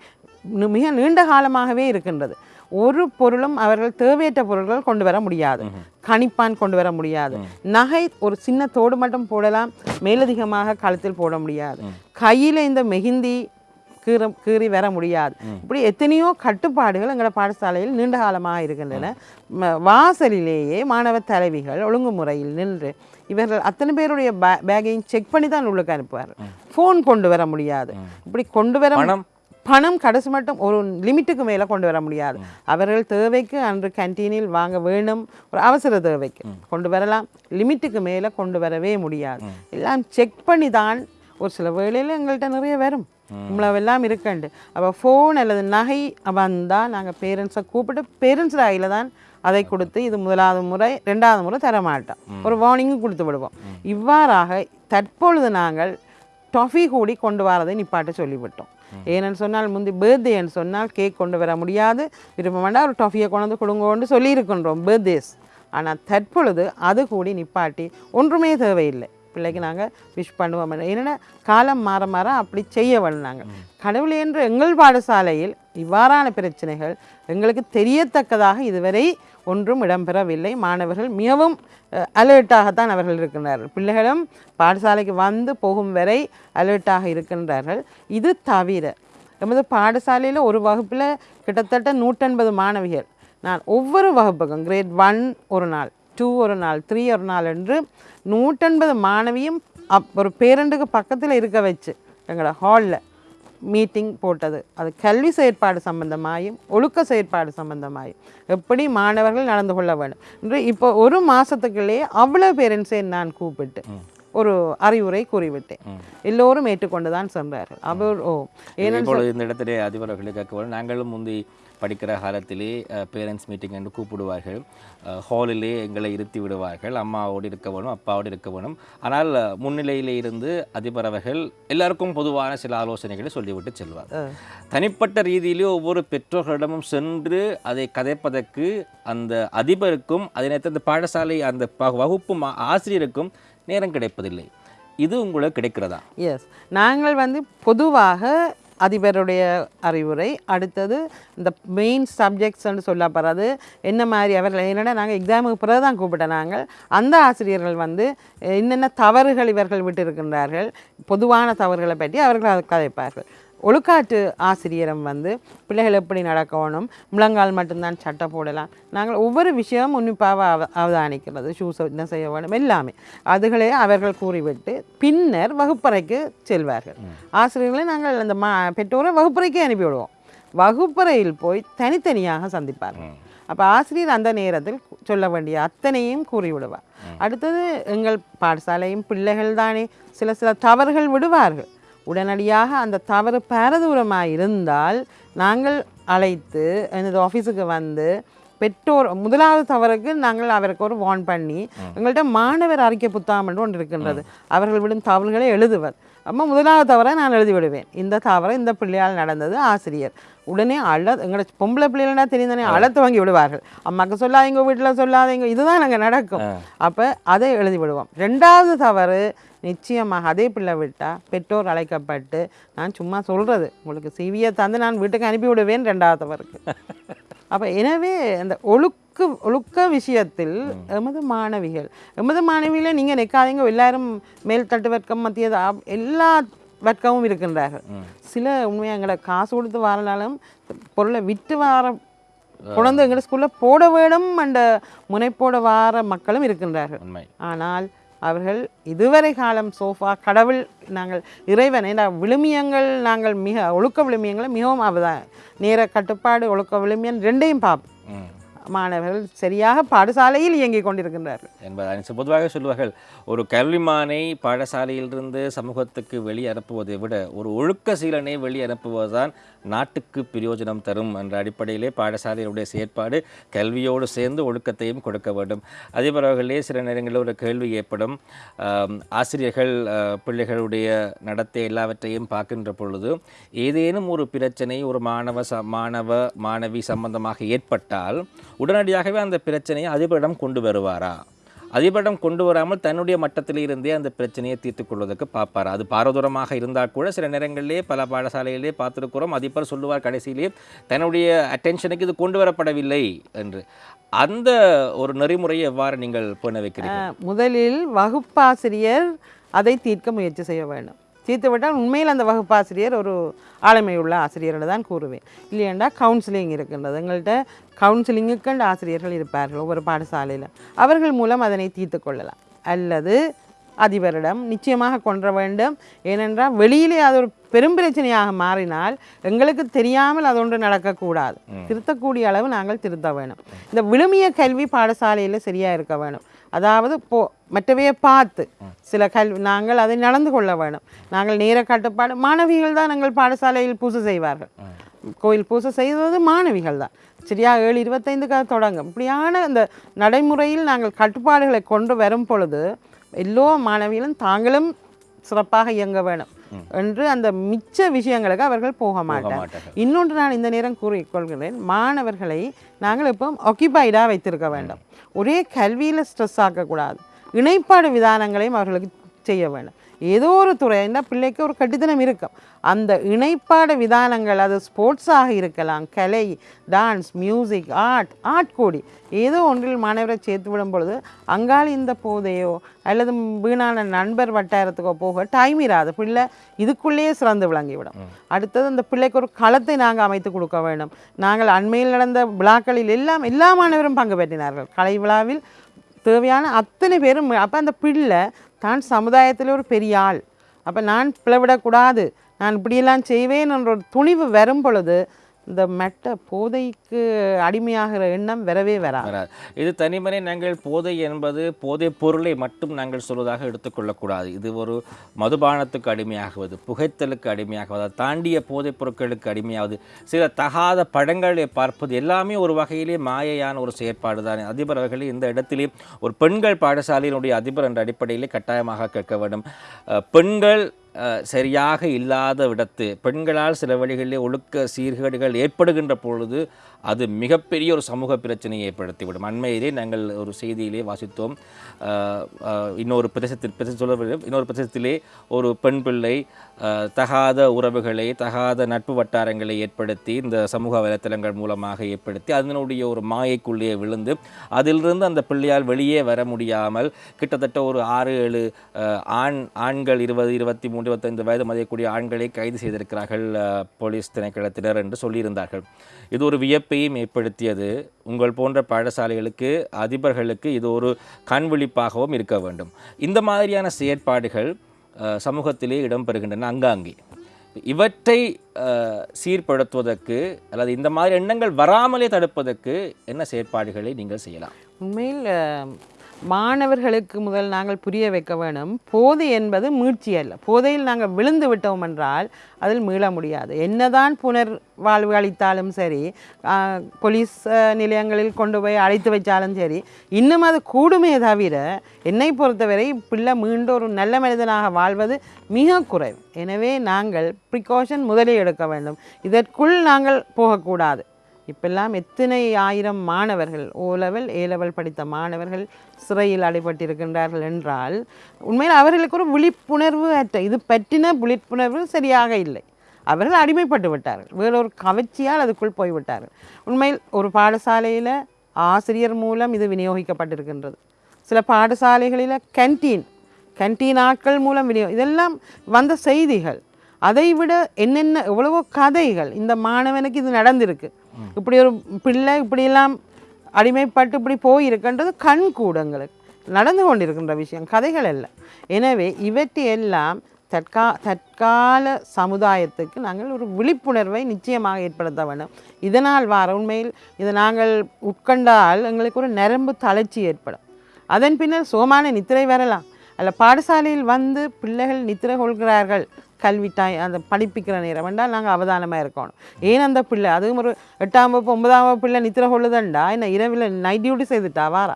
மிக நீண்ட காலமாகவே இருக்கின்றது. ஒரு பொருளும் அவர்கள் தேவையற்ற பொருட்கள் கொண்டு வர முடியாது. கணிப்பான் கொண்டு வர முடியாது. நகை ஒரு சின்ன தோடு மட்டும் போடலாம் மேலதிகமாக கழுத்தில் போட முடியாது. கையில் இந்த மெஹிந்தி கீற கீறி வர முடியாது. இப்படி எத்தனையோ கட்டுப்பாடுகள் எங்களோட பாடசாலையில் நீண்ட காலமாக இருக்கின்றன. வாசலிலேயே மாணவ தலைவிகள் ஒழுங்குமுறையில் நின்று இவர்கள் அத்தனை பேருடைய பே பேக்கையும் செக் பண்ணி தான் உள்ளுக்கு அனுப்புவார்கள். ஃபோன் கொண்டு வர முடியாது. இப்படி கொண்டு வர பணம்? கடைசி மட்டும் ஒரு லிமிட்டுக்கு மேலே கொண்டு வர முடியாது. அவர்கள் தேவைக்கு அன்று கேன்டீனில் வாங்க வேணும் ஒரு அவசர தேவைக்கு கொண்டு வரலாம். லிமிட்டுக்கு மேலே கொண்டு வரவே முடியாது. எல்லாம் செக் பண்ணி தான் ஒரு சில வேளையில் எங்கள்கிட்ட நிறைய வரும். இவ்வளவெல்லாம் இருக்கண்டு. அப்போ ஃபோன் அல்லது நகை வந்தால் நாங்கள் பேரண்ட்ஸை கூப்பிட்டு பேரண்ட்ஸ் ஆகியில் தான் அதை கொடுத்து இது முதலாவது முறை ரெண்டாவது முறை தர மாட்டோம். ஒரு வார்னிங்கும் கொடுத்து விடுவோம். இவ்வாறாக தற்பொழுது நாங்கள் டொஃபி கூடி கொண்டு வரதை நிப்பாட்ட சொல்லிவிட்டோம். ஏன்னு சொன்னால் முந்தி பர்த்டேன்னு சொன்னால் கேக் கொண்டு வர முடியாது. விரும்ப வேண்டாம் ஒரு டொஃபியை கொண்டு கொடுங்கோன்னு சொல்லியிருக்கின்றோம் பர்த்டேஸ் ஆனால் தற்பொழுது அது கூடி நிப்பாட்டி ஒன்றுமே தேவையில்லை. பிள்ளைக்கு நாங்கள் விஷ் பண்ணுவோம் என்னென்னா காலம் மாற மாற அப்படி செய்ய வேணும் கடவுள் என்று எங்கள் பாடசாலையில் இவ்வாறான பிரச்சனைகள் எங்களுக்கு தெரியத்தக்கதாக இதுவரை ஒன்றும் இடம்பெறவில்லை. மாணவர்கள் மிகவும் அலர்ட்டாகத்தான் அவர்கள் இருக்கின்றார்கள் பிள்ளைகளும் பாடசாலைக்கு வந்து போகும் வரை அலர்ட்டாக இருக்கின்றார்கள். இது தவிர எமது பாடசாலையில் ஒரு வகுப்பில் கிட்டத்தட்ட நூற்றெண்பது மாணவிகள். நான் ஒவ்வொரு வகுப்புக்கும் கிரேட் ஒன் ஒரு நாள் டூ ஒரு நாள் த்ரீ ஒரு நாள் என்று நூற்றெண்பது மாணவியும் அப் ஒரு பேரண்டுக்கு பக்கத்தில் இருக்க வச்சு எங்களோட ஹாலில் மீட்டிங் போட்டது. அது கல்வி செயற்பாடு சம்பந்தமாயும் ஒழுக்க செயற்பாடு சம்பந்தமாயும். எப்படி மாணவர்கள் நடந்து கொள்ள வேண்டும். என்று இப்போ ஒரு மாதத்துக்குள்ளேயே அவ்வளோ பேரண்ட்ஸை நான் கூப்பிட்டு ஒரு அறிவுரை கூறிவிட்டேன். எல்லோரும் ஏற்றுக்கொண்டு தான் சென்றார்கள். அவர் ஓ ஏன்னு இந்த இடத்திலே அதிபர் அவர்களை கேட்க நாங்களும் முந்தி படிக்கிற காலத்திலே பேரண்ட்ஸ் மீட்டிங் என்று கூப்பிடுவார்கள். ஹாலிலே எங்களை இருத்தி விடுவார்கள். அம்மாவோடு இருக்க வேணும் அப்பாவோடு இருக்க வேணும். ஆனால் முன்னிலையிலே இருந்து அதிபர் அவர்கள் எல்லாருக்கும் பொதுவான சில ஆலோசனைகளை சொல்லிவிட்டு செல்வார். தனிப்பட்ட ரீதியிலே ஒவ்வொரு பெற்றோர்களிடமும் சென்று அதை கதைப்பதற்கு அந்த அதிபருக்கும் அதே நேரத்தில் அந்த பாடசாலை அந்த வகுப்பு ஆசிரியருக்கும் நேரம் கிடைப்பதில்லை. இது உங்களுக்கு கிடைக்கிறதா? எஸ் நாங்கள் வந்து பொதுவாக அதிபருடைய அறிவுரை. அடுத்தது இந்த மெயின் சப்ஜெக்ட்ஸ்னு சொல்லப்படுறது என்ன மாதிரி அவர்கள் என்னென்னா நாங்கள் எக்ஸாமுக்கு பிறகு தான் கூப்பிட்ட நாங்கள். அந்த ஆசிரியர்கள் வந்து என்னென்ன தவறுகள் இவர்கள் விட்டிருக்கின்றார்கள் பொதுவான தவறுகளை பற்றி அவர்கள் அதை கதைப்பார்கள். ஒழுக்காற்று ஆசிரியரும் வந்து பிள்ளைகள் எப்படி நடக்கணும்? முழங்கால் மட்டும்தான் சட்டை போடலாம். நாங்கள் ஒவ்வொரு விஷயமும் உன்னிப்பாக அவ அவதானிக்கிறது. ஷூஸ் என்ன செய்ய வேணும் எல்லாமே. அதுகளே அவர்கள் கூறிவிட்டு பின்னர் வகுப்பறைக்கு செல்வார்கள். ஆசிரியர்களை நாங்கள் அந்த மா பெற்றோரை வகுப்பறைக்கே அனுப்பிவிடுவோம். வகுப்பறையில் போய் தனித்தனியாக சந்திப்பார்கள். அப்போ ஆசிரியர் அந்த நேரத்தில் சொல்ல வேண்டிய அத்தனையும் கூறிவிடுவார். அடுத்தது எங்கள் பாடசாலையும் பிள்ளைகள் தானே சில சில தவறுகள் விடுவார்கள். உடனடியாக அந்த தவறு பாரதூரமாக இருந்தால் நாங்கள் அழைத்து எனது ஆஃபீஸுக்கு வந்து பெற்றோர் முதலாவது தவறுக்கு நாங்கள் அவருக்கு ஒரு வார்ன் பண்ணி எங்கள்கிட்ட மாணவர் அறிக்கை புத்தகம் என்று ஒன்று இருக்கின்றது. அவர்கள் விடும் தவறுகளை எழுதுவர். அம்மா முதலாவது தவறை நான் எழுதி விடுவேன் இந்த தவறை இந்த பிள்ளையால் நடந்தது ஆசிரியர். உடனே அழ எங்களோட பொம்பளை பிள்ளைகள்னா தெரிந்தானே அழ துவங்கி விடுவார்கள். அம்மாக்கு சொல்லாதீங்க வீட்டில் சொல்லாதீங்க இதுதான் அங்கே நடக்கும். அப்போ அதை எழுதி விடுவோம் ரெண்டாவது தவறு நிச்சயமாக அதே பிள்ளை விட்டால் பெற்றோர் அழைக்கப்பட்டு நான் சும்மா சொல்கிறது உங்களுக்கு சிவியை தந்து நான் வீட்டுக்கு அனுப்பி விடுவேன் ரெண்டாவது தவறுக்கு அப்போ எனவே அந்த ஒழுக்க ஒழுக்க விஷயத்தில் எமது மாணவிகள் எமது மாணவிகளை நீங்கள் நிற்காதீங்க எல்லாரும் மேல்தட்டு வர்க்கம் மத்திய எல்லா வர்க்கமும் இருக்கின்றார்கள். சில உண்மையாக எங்களை காசு கொடுத்து வரனாலும் பொருளை விற்று வர குழந்தை எங்களை ஸ்கூலில் போட வேணும் என்ற முனைப்போட வார மக்களும் இருக்கின்றார்கள். ஆனால் அவர்கள் இதுவரை காலம் சோஃபா கடவுள் நாங்கள் இறைவன் ஏன்னா விழுமியங்கள் நாங்கள் மிக ஒழுக்க விழுமியங்களை மிகவும் அவதான் நேர கட்டுப்பாடு ஒழுக்க விழுமியன் ரெண்டையும் பார்ப்போம் மாணவர்கள் சரியாக பாடசாலையில் இயங்கிக் கொண்டிருக்கின்றார்கள். என்பதை பொதுவாக சொல்லுவார்கள். ஒரு கல்விமானை பாடசாலையிலிருந்து சமூகத்துக்கு வெளியே அனுப்புவதை விட ஒரு ஒழுக்க சீலனை வெளியே அனுப்புவதுதான் நாட்டுக்கு பிரயோஜனம் தரும் என்ற அடிப்படையிலே பாடசாலையினுடைய செயற்பாடு கல்வியோடு சேர்ந்து ஒழுக்கத்தையும் கொடுக்க வேண்டும். அதே பரவர்களே சில நேரங்களில் ஒரு கேள்வி ஏற்படும். ஆசிரியர்கள் பிள்ளைகளுடைய நடத்தை எல்லாவற்றையும் பார்க்கின்ற பொழுது ஏதேனும் ஒரு பிரச்சனை ஒரு மாணவ ச மாணவ மாணவி சம்பந்தமாக ஏற்பட்டால் உடனடியாகவே அந்த பிரச்சனையை அதிபரிடம் கொண்டு வருவாரா? அதிபரிடம் கொண்டு வராமல் தன்னுடைய மட்டத்தில் இருந்தே அந்த பிரச்சனையை தீர்த்துக் கொள்வதற்கு பார்ப்பார். அது பாரதூரமாக இருந்தால் கூட சில நேரங்களிலே பல பாடசாலைகளிலே பார்த்திருக்கிறோம். அதிபர் சொல்லுவார் கடைசியிலே தன்னுடைய அட்டென்ஷனுக்கு இது கொண்டு வரப்படவில்லை என்று. அந்த ஒரு நெறிமுறையை எவ்வாறு நீங்கள் பண்ண வைக்கிறீங்க முதலில் வகுப்பாசிரியர் அதை தீர்க்க முயற்சி செய்ய வேண்டும். தீர்த்து விட்டால் உண்மையில் அந்த வகுப்பாசிரியர் ஒரு ஆளுமையுள்ள ஆசிரியர்னு தான் கூறுவேன். இல்லையெண்டா கவுன்சிலிங் இருக்கின்றது. எங்கள்கிட்ட கவுன்சிலிங்குக்கண்டு ஆசிரியர்கள் இருப்பார்கள் ஒவ்வொரு பாடசாலையில் அவர்கள் மூலம் அதனை தீர்த்து கொள்ளலாம். அல்லது அதிபரிடம் நிச்சயமாக கொன்ற வேண்டும். ஏனென்றால் வெளியிலே அது ஒரு பெரும் பிரச்சனையாக மாறினால் எங்களுக்கு தெரியாமல் அது ஒன்று நடக்கக்கூடாது திருத்தக்கூடிய அளவு நாங்கள் திருத்த வேணும். இந்த விழுமிய கல்வி பாடசாலையில் சரியாக இருக்க வேணும். அதாவது போ மற்றவையை பார்த்து. சில கல்வி நாங்கள் அதை நடந்து கொள்ள வேணும் நாங்கள் நேர கட்டுப்பாடு மாணவிகள் தான் எங்கள் பாடசாலையில் பூசை செய்வார்கள். கோயில் பூசை செய்வது மாணவிகள் தான். சரியா ஏழு இருபத்தைந்துக்காக தொடங்கும். இப்படியான இந்த நடைமுறையில் நாங்கள் கட்டுப்பாடுகளை கொண்டு வரும் பொழுது எல்லோ மாணவிகளும் தாங்களும் சிறப்பாக இயங்க வேணும் என்று அந்த மிச்ச விஷயங்களுக்கு அவர்கள் போக மாட்டார்கள். இன்னொன்று நான் இந்த நேரம் கூறிக்கொள்கிறேன் மாணவர்களை நாங்கள் இப்போ ஆக்கியபைடாக வைத்திருக்க வேண்டும். ஒரே கல்வியில் ஸ்ட்ரெஸ் ஆக்கக்கூடாது. இணைப்பாடு விதானங்களையும் அவர்களுக்கு செய்ய வேண்டும். ஏதோ ஒரு துறை என்ன பிள்ளைக்கு ஒரு கட்டித்தனம் இருக்கும். அந்த இணைப்பாடு விதானங்கள் அது ஸ்போர்ட்ஸாக இருக்கலாம் கலை டான்ஸ் மியூசிக் ஆர்ட் ஆர்ட் கூடி. ஏதோ ஒன்றில் மாணவரை சேர்த்து விடும் பொழுது அங்கால இந்த போதையோ அல்லது வீணான நண்பர் வட்டாரத்துக்கோ போக டைம் இராது. பிள்ளை இதுக்குள்ளேயே சிறந்து விளங்கிவிடும். அடுத்தது அந்த பிள்ளைக்கு ஒரு களத்தை நாங்கள் அமைத்து கொடுக்க வேண்டும். நாங்கள் அண்மையில் நடந்த விழாக்களில் எல்லாம் எல்லா மாணவரும் பங்கு பெற்றினார்கள். கலை விழாவில் தேவையான அத்தனை பேரும் அப்போ அந்த பிள்ளை தான் சமுதாயத்தில் ஒரு பெரிய ஆள். அப்போ நான் பிளவிடக்கூடாது. நான் இப்படியெல்லாம் செய்வேன் என்ற ஒரு துணிவு வரும் பொழுது இந்த மெட்ட போதைக்கு அடிமையாகிற எண்ணம் வரவே வராது. இது தனிமனை நாங்கள் போதை என்பது போதை பொருளை மட்டும் நாங்கள் சொல்வதாக எடுத்துக்கொள்ளக்கூடாது இது ஒரு மதுபானத்துக்கு அடிமையாகுவது புகைத்தலுக்கு அடிமையாகுவது தாண்டிய போதைப் பொருட்களுக்கு அடிமையாவது சில தகாத படங்களை பார்ப்பது எல்லாமே ஒரு வகையிலே மாயையான ஒரு செயற்பாடு தான் அதிபர் அவர்களே இந்த இடத்திலே ஒரு பெண்கள் பாடசாலையினுடைய அதிபர் என்ற அடிப்படையிலே கட்டாயமாக கேட்க வேண்டும். பெண்கள் சரியாக இல்லாத விடத்து பெண்களால் சில வழிகளிலே ஒழுக்க சீர்கேடுகள் ஏற்படுகின்ற பொழுது அது மிகப்பெரிய ஒரு சமூக பிரச்சனையை ஏற்படுத்திவிடும். அண்மையிலே நாங்கள் ஒரு செய்தியிலே வாசித்தோம். இன்னொரு பிரதேசத்தில் பிரதேச சொல்ல இன்னொரு பிரதேசத்திலே ஒரு பெண் பிள்ளை தகாத உறவுகளை தகாத நட்பு வட்டாரங்களை ஏற்படுத்தி இந்த சமூக வலைத்தளங்கள் மூலமாக ஏற்படுத்தி அதனுடைய ஒரு மாயைக்குள்ளே விழுந்து அதிலிருந்து அந்த பிள்ளையால் வெளியே வர முடியாமல் கிட்டத்தட்ட ஒரு ஆறு ஏழு ஆண் ஆண்கள் இருபது இருபத்தி மூணு இருபத்தைந்து வயது மதியக்கூடிய ஆண்களை கைது செய்திருக்கிறார்கள் போலீஸ் திணைக்களத்தினர் என்று சொல்லியிருந்தார்கள். இது ஒரு வியப்பையும் ஏற்படுத்தியது. உங்கள் போன்ற பாடசாலைகளுக்கு அதிபர்களுக்கு இது ஒரு கண்விழிப்பாகவும் இருக்க வேண்டும். இந்த மாதிரியான செயற்பாடுகள் சமூகத்திலே இடம்பெறுகின்றன அங்காங்கே. இவற்றை சீர்படுத்துவதற்கு அல்லது இந்த மாதிரி எண்ணங்கள் வராமலே தடுப்பதற்கு என்ன செயற்பாடுகளை நீங்கள் செய்யலாம்? உண்மையில் மாணவர்களுக்கு முதல் நாங்கள் புரிய வைக்க வேணும். போதை என்பது மீட்சி அல்ல. போதையில் நாங்கள் விழுந்து விட்டோம் என்றால் அதில் மீள முடியாது. என்னதான் புனர் வாழ்வு அளித்தாலும் சரி போலீஸ் நிலையங்களில் கொண்டு போய் அழைத்து வைச்சாலும் சரி இன்னும் அது கூடுமே தவிர என்னை பொறுத்தவரை பிள்ளை மீண்டும் ஒரு நல்ல மனிதனாக வாழ்வது மிக குறைவு. எனவே நாங்கள் ப்ரிகாஷன் முதலில் எடுக்க வேண்டும். இதற்குள் நாங்கள் போகக்கூடாது. இப்பெல்லாம் எத்தனை ஆயிரம் மாணவர்கள் ஓ லெவல் ஏ லெவல் படித்த மாணவர்கள் சிறையில் அடைபட்டிருக்கின்றார்கள் என்றால் உண்மையில் அவர்களுக்கு ஒரு விழிப்புணர்வு அற்ற இது பற்றின விழிப்புணர்வு சரியாக இல்லை. அவர்கள் அடிமைப்பட்டு விட்டார்கள். வேறொரு கவர்ச்சியால் அதுக்குள் போய்விட்டார்கள். உண்மையில் ஒரு பாடசாலையில் ஆசிரியர் மூலம் இது விநியோகிக்கப்பட்டிருக்கின்றது. சில பாடசாலைகளில் கேன்டீன் கேன்டீன் ஆட்கள் மூலம் விநியோ இதெல்லாம் வந்த செய்திகள். அதை விட என்னென்ன எவ்வளவோ கதைகள் இந்த மாணவனுக்கு இது நடந்திருக்கு. இப்படி ஒரு பிள்ளை இப்படியெல்லாம் அடிமைப்பட்டு இப்படி போயிருக்கின்றது கண் கூடங்களுக்கு நடந்து கொண்டிருக்கின்ற விஷயம் கதைகள் அல்ல. எனவே இவற்றையெல்லாம் தற்கா தற்கால சமுதாயத்துக்கு நாங்கள் ஒரு விழிப்புணர்வை நிச்சயமாக ஏற்படுத்த வேண்டும். இதனால் வார உண்மையில் இதை நாங்கள் உட்கண்டால் எங்களுக்கு ஒரு நரம்பு தளர்ச்சி ஏற்படும். அதன் பின்னர் சுகமான நித்திரை வரலாம். அல்ல பாடசாலையில் வந்து பிள்ளைகள் நித்திரை கொள்கிறார்கள். கல்வி டாய் அந்த படிப்பிக்கிற நேரம். வேண்டாம் நாங்கள் அவதானமாக இருக்கணும். ஏன் அந்த பிள்ளை? அதுவும் ஒரு எட்டாம் வகுப்பு ஒன்பதாம் வகுப்பு பிள்ளை நித்திரை கொள்ளுதண்டா என்ன இரவில் நைட் டியூட்டி செய்துட்டா? வாரா?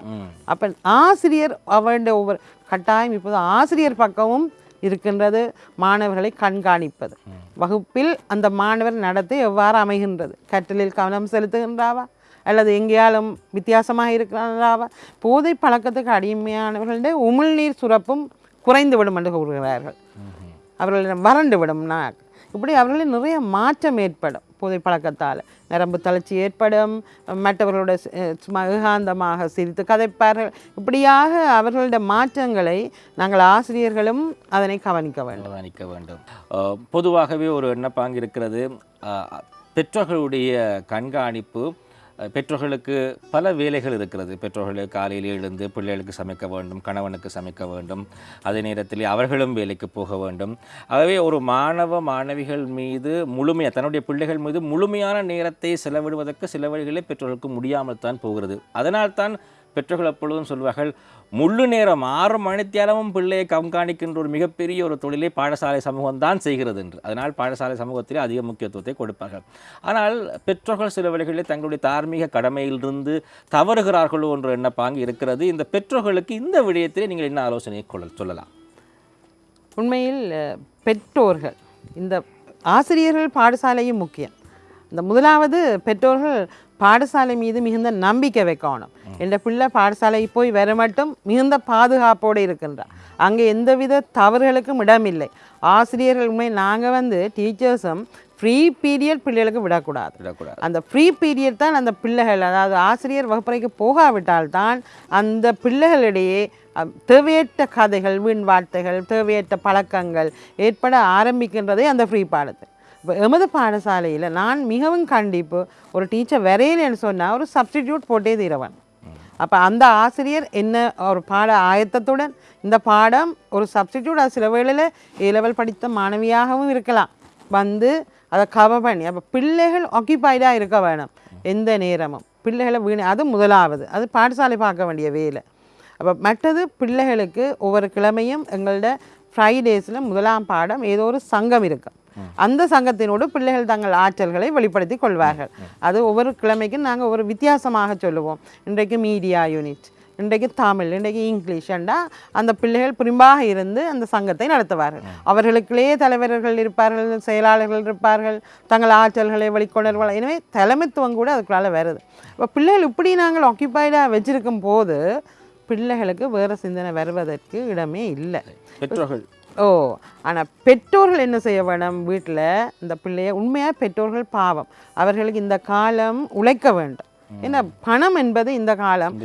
அப்போ ஆசிரியர் அவருடைய ஒவ்வொரு கட்டாயம் இப்போது ஆசிரியர் பக்கமும் இருக்கின்றது மாணவர்களை கண்காணிப்பது. வகுப்பில் அந்த மாணவர் நடத்தை எவ்வாறு அமைகின்றது? கற்றலில் கவனம் செலுத்துகின்றாவா? அல்லது எங்கேயாலும் வித்தியாசமாக இருக்கிறாராவா போதை பழக்கத்துக்கு அடிமையானவர்களுடைய உமிழ்நீர் சுரப்பும் குறைந்து விடும் என்று கூறுகிறார்கள். அவர்களிடம் வறண்டு விடும்னா இப்படி அவர்களில் நிறைய மாற்றம் ஏற்படும் புதை பழக்கத்தால் நரம்பு தளர்ச்சி ஏற்படும். மற்றவர்களோட சும்மா ஏகாந்தமாக சிரித்து கதைப்பார்கள். இப்படியாக அவர்களுடைய மாற்றங்களை நாங்கள் ஆசிரியர்களும் அதனை கவனிக்க வேண்டும். கவனிக்க வேண்டும். பொதுவாகவே ஒரு எண்ணப்பாங்கு இருக்கிறது. பெற்றோர்களுடைய கண்காணிப்பு பெற்றோர்களுக்கு பல வேலைகள் இருக்கிறது. பெற்றோர்கள் காலையில் எழுந்து பிள்ளைகளுக்கு சமைக்க வேண்டும் கணவனுக்கு சமைக்க வேண்டும். அதே நேரத்தில் அவர்களும் வேலைக்கு போக வேண்டும். ஆகவே ஒரு மாணவ மாணவிகள் மீது முழுமையாக தன்னுடைய பிள்ளைகள் மீது முழுமையான நேரத்தை செலவிடுவதற்கு சில வழிகளில் பெற்றோர்களுக்கு முடியாமல் தான் போகிறது. அதனால்தான் பெற்றோர்கள் எப்பொழுதும் சொல்வார்கள் முழு நேரம் ஆறு மணித்தியாலமும் பிள்ளையை கண்காணிக்கின்ற ஒரு மிகப்பெரிய ஒரு தொழிலை பாடசாலை சமூகம் தான் செய்கிறது என்று. அதனால் பாடசாலை சமூகத்திலே அதிக முக்கியத்துவத்தை கொடுப்பார்கள். ஆனால் பெற்றோர்கள் சில வழிகளில் தங்களுடைய தார்மீக கடமையிலிருந்து தவறுகிறார்களோ என்ற எண்ணப்பாங்க இருக்கிறது. இந்த பெற்றோர்களுக்கு இந்த விடயத்திலே நீங்கள் என்ன ஆலோசனை கொள்ள சொல்லலாம்? உண்மையில் பெற்றோர்கள் இந்த ஆசிரியர்கள் பாடசாலையும் முக்கியம். இந்த முதலாவது பெற்றோர்கள் பாடசாலை மீது மிகுந்த நம்பிக்கை வைக்கணும். என்ற பிள்ளை பாடசாலை போய் வர மட்டும் மிகுந்த பாதுகாப்போடு இருக்கின்றார் அங்கே எந்தவித தவறுகளுக்கும் இடமில்லை. ஆசிரியர்கள் உண்மை நாங்கள் வந்து டீச்சர்ஸும் ஃப்ரீ பீரியட் பிள்ளைகளுக்கு விடக்கூடாது. விடக்கூடாது. அந்த ஃப்ரீ பீரியட் தான் அந்த பிள்ளைகள் அதாவது ஆசிரியர் வகுப்பறைக்கு போகாவிட்டால் தான் அந்த பிள்ளைகளிடையே தேவையற்ற கதைகள் வீண் வார்த்தைகள் தேவையற்ற பழக்கங்கள் ஏற்பட ஆரம்பிக்கின்றதே அந்த ஃப்ரீ பாடத்தில் இப்போ எமது பாடசாலையில் நான் மிகவும் கண்டிப்பு ஒரு டீச்சர் வரையிலேன்னு சொன்னால் ஒரு சப்ஸ்டிடியூட் போட்டே தீரவன். அப்போ அந்த ஆசிரியர் என்ன ஒரு பாட ஆயத்தத்துடன் இந்த பாடம் ஒரு சப்ஸ்டிடியூட் சில வேளையில் ஏ லெவல் படித்த மாணவியாகவும் இருக்கலாம். வந்து அதை கவர் பண்ணி அப்போ பிள்ளைகள் ஆக்கியபைடாக இருக்க வேணும் எந்த நேரமும். பிள்ளைகளை வீண் அது முதலாவது. அது பாடசாலை பார்க்க வேண்டிய வேலை. அப்போ மற்றது பிள்ளைகளுக்கு ஒவ்வொரு கிழமையும் எங்களோட ஃப்ரைடேஸில் முதலாம் பாடம் ஏதோ ஒரு சங்கம் இருக்கும். அந்த சங்கத்தினோடு பிள்ளைகள் தங்கள் ஆற்றல்களை வெளிப்படுத்தி கொள்வார்கள். அது ஒவ்வொரு கிழமைக்கும் நாங்கள் ஒரு வித்தியாசமாக சொல்லுவோம். இன்றைக்கு மீடியா யூனிட் இன்றைக்கு தமிழ் இன்றைக்கு இங்கிலீஷ் என்றா அந்த பிள்ளைகள் புரிம்பாக இருந்து அந்த சங்கத்தை நடத்துவார்கள். அவர்களுக்குள்ளே தலைவர்கள் இருப்பார்கள் செயலாளர்கள் இருப்பார்கள் தங்கள் ஆற்றல்களை வெளிக்கொணர்வார்கள். எனவே தலைமைத்துவம் கூட அதுக்குள்ளால வருது. இப்போ பிள்ளைகள் இப்படி நாங்கள் ஆக்கியபைடாக வச்சிருக்கும் போது பிள்ளைகளுக்கு வேறு சிந்தனை வருவதற்கு இடமே இல்லை. பெற்றோர்கள் ஓ ஆனால் பெற்றோர்கள் என்ன செய்ய வேணும்? வீட்டில் இந்த பிள்ளைய உண்மையாக பெற்றோர்கள் பாவம். அவர்களுக்கு இந்த காலம் உழைக்க வேண்டும். ஏன்னா பணம் என்பது இந்த காலம்.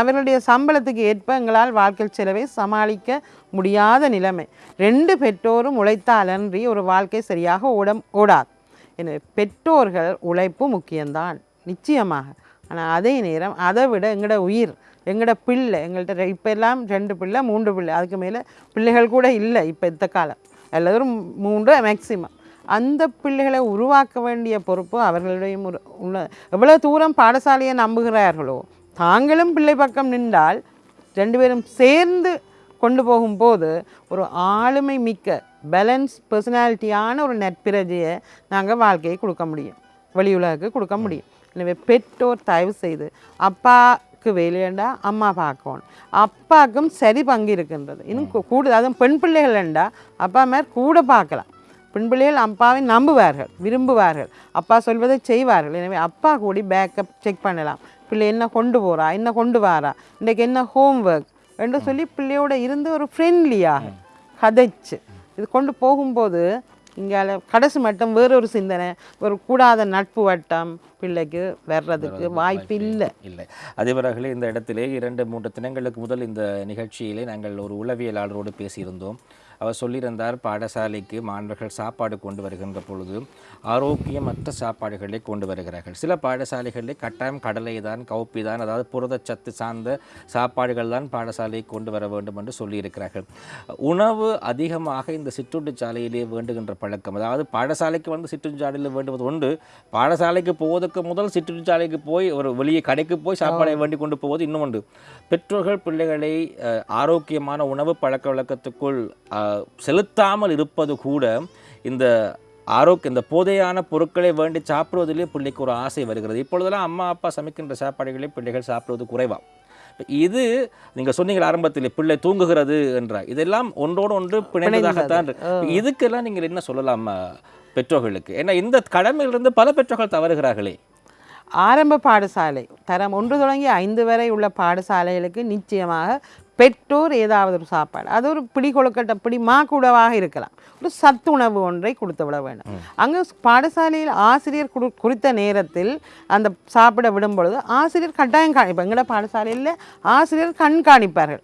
அவர்களுடைய சம்பளத்துக்கு ஏற்ப எங்களால் வாழ்க்கை செலவை சமாளிக்க முடியாத நிலைமை. ரெண்டு பெற்றோரும் உழைத்தாலன்றி ஒரு வாழ்க்கை சரியாக ஓட ஓடாது. எனவே பெற்றோர்கள் உழைப்பு முக்கியம்தான். நிச்சயமாக. ஆனால் அதே நேரம் அதை விட எங்களோட உயிர் எங்களோட பிள்ளை எங்கள்கிட்ட இப்போ எல்லாம் ரெண்டு பிள்ளை மூன்று பிள்ளை. அதுக்கு மேலே பிள்ளைகள் கூட இல்லை இப்போ இந்த காலம். அல்லது ஒரு மூன்று மேக்சிமம் அந்த பிள்ளைகளை உருவாக்க வேண்டிய பொறுப்பு அவர்களுடைய உள்ள எவ்வளோ தூரம் பாடசாலையை நம்புகிறார்களோ தாங்களும் பிள்ளை பக்கம் நின்றால் ரெண்டு பேரும் சேர்ந்து கொண்டு போகும்போது ஒரு ஆளுமை மிக்க பேலன்ஸ் பர்சனாலிட்டியான ஒரு நட்பிரஜையை நாங்கள் வாழ்க்கையை கொடுக்க முடியும். வெளி உலகுக்கு கொடுக்க முடியும். எனவே பெற்றோர் தயவு செய்து அப்பாவுக்கு வேலையண்டா அம்மா பார்க்கணும். அப்பாவுக்கும் சரி பங்கு இருக்கின்றது இன்னும் கூடுதல் அதுவும் பெண் பிள்ளைகள்ண்டா அப்பா மேல் கூட பார்க்கலாம். பெண் பிள்ளைகள் அப்பாவை நம்புவார்கள் விரும்புவார்கள். அப்பா சொல்வதை செய்வார்கள். எனவே அப்பா கூடி பேக்கப் செக் பண்ணலாம். பிள்ளை என்ன கொண்டு போகிறா என்ன கொண்டு வாரா இன்றைக்கு என்ன ஹோம்ஒர்க் என்று சொல்லி பிள்ளையோட இருந்து ஒரு ஃப்ரெண்ட்லியாக கதைச்சு. இது கொண்டு போகும்போது இங்கால கடைசி மட்டும் வேறொரு சிந்தனை ஒரு கூடாத நட்பு வட்டம் பிள்ளைக்கு வர்றதுக்கு வாய்ப்பு இல்லை. இல்லை. அதிபர்களே இந்த இடத்திலே இரண்டு மூன்று தினங்களுக்கு முதல் இந்த நிகழ்ச்சியிலே நாங்கள் ஒரு உளவியலாளரோடு பேசியிருந்தோம். அவர் சொல்லியிருந்தார் பாடசாலைக்கு மாணவர்கள் சாப்பாடு கொண்டு வருகின்ற பொழுது ஆரோக்கியமற்ற சாப்பாடுகளை கொண்டு வருகிறார்கள். சில பாடசாலைகளில் கட்டாயம் கடலை தான் கவுப்பி தான் அதாவது புரதச்சத்து சார்ந்த சாப்பாடுகள் தான் பாடசாலைக்கு கொண்டு வர வேண்டும் என்று சொல்லியிருக்கிறார்கள். உணவு அதிகமாக இந்த சிற்றுண்டிச்சாலையிலே வேண்டுகின்ற பழக்கம் அதாவது பாடசாலைக்கு வந்து சிற்றுண்டிச்சாலையில் வேண்டுவது உண்டு. பாடசாலைக்கு போவதற்கு முதல் சிற்றுண்டிச்சாலைக்கு போய் ஒரு வெளியே கடைக்கு போய் சாப்பாடை வேண்டி கொண்டு போவது இன்னும் உண்டு. பெற்றோர்கள் பிள்ளைகளை ஆரோக்கியமான உணவு பழக்க வழக்கத்துக்குள் செலுத்தாமல் இருப்பது கூட இந்த ஆரோக்கிய இந்த போதையான பொருட்களை வேண்டி சாப்பிடுவதிலே பிள்ளைக்கு ஒரு ஆசை வருகிறது. இப்பொழுதெல்லாம் அம்மா அப்பா சமைக்கின்ற சாப்பாடுகளை பிள்ளைகள் சாப்பிடுவது குறைவா? இது நீங்க சொன்னீங்க ஆரம்பத்தில் பிள்ளை தூங்குகிறது என்றார். இதெல்லாம் ஒன்றோடு ஒன்று பிணைந்ததாகத்தான். இதுக்கெல்லாம் நீங்கள் என்ன சொல்லலாம் பெற்றோர்களுக்கு? ஏன்னா இந்த கடமையிலிருந்து பல பெற்றோர்கள் தவறுகிறார்களே. ஆரம்ப பாடசாலை தரம் ஒன்று தொடங்கி ஐந்து வரை உள்ள பாடசாலைகளுக்கு நிச்சயமாக பெற்றோர் ஏதாவது ஒரு சாப்பாடு அது ஒரு பிடி கொழுக்கட்டை பிடி மா கூடவாக இருக்கலாம். ஒரு சத்து உணவு ஒன்றை கொடுத்து விட வேண்டும் அங்கே பாடசாலையில் ஆசிரியர் குடு குறித்த நேரத்தில் அந்த சாப்பிட விடும் பொழுது ஆசிரியர் கட்டாயம் காணி இப்போ எங்களோட பாடசாலையில் ஆசிரியர் கண்காணிப்பார்கள்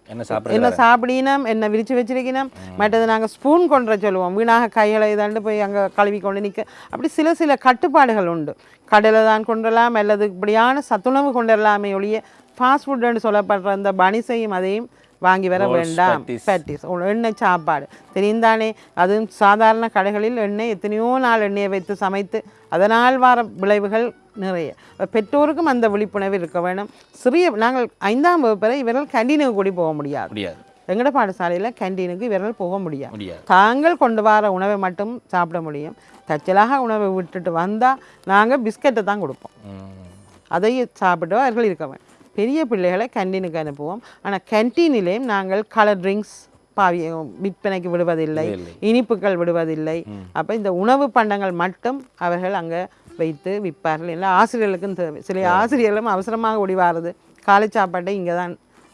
என்ன சாப்பிடினோம் என்ன விரிச்சு வச்சிருக்கணும் மற்றது நாங்கள் ஸ்பூன் கொண்டு சொல்லுவோம். வீணாக கைகளை இதாண்டு போய் அங்கே கழுவி கொண்டு நிற்க அப்படி சில சில கட்டுப்பாடுகள் உண்டு. கடலை தான் கொண்டுடலாம் அல்லது இப்படியான சத்துணவு கொண்டு வரலாமே ஒழிய ஃபாஸ்ட் ஃபுட்டுன்னு சொல்லப்படுற அந்த பனிசையும் அதையும் வாங்கி வர வேண்டாம். பேட்டிஸ் எண்ணெய் சாப்பாடு. தெரியும் தானே அதுவும் சாதாரண கடைகளில் எண்ணெய் எத்தனையோ நாள் எண்ணெயை வைத்து சமைத்து அதனால் வர விளைவுகள் நிறைய. பெற்றோருக்கும் அந்த விழிப்புணர்வு இருக்க வேணும். சிறிய நாங்கள் ஐந்தாம் வகுப்பு வரை இவர்கள் கேண்டீனுக்கு கூடி போக முடியாது. எங்கட பாடசாலையில் கேண்டீனுக்கு இவர்கள் போக முடியாது. தாங்கள் கொண்டு வர உணவை மட்டும் சாப்பிட முடியும். தச்சலாக உணவை விட்டுட்டு வந்தால் நாங்கள் பிஸ்கட்டை தான் கொடுப்போம். அதையும் சாப்பிட்டு அவர்கள் இருக்க வேண்டும் பெரிய பிள்ளைகளை கேண்டீனுக்கு அனுப்புவோம். ஆனால் கேண்டீனிலேயும் நாங்கள் கலர் ட்ரிங்க்ஸ் பாவி விற்பனைக்கு விடுவதில்லை. இனிப்புகள் விடுவதில்லை. அப்போ இந்த உணவு பண்டங்கள் மட்டும் அவர்கள் அங்கே வைத்து விற்பார்கள். இல்லை ஆசிரியர்களுக்கும் தேவை. சில ஆசிரியர்களும் அவசரமாக ஓடி வாருது. காலை சாப்பாட்டை இங்கே தான்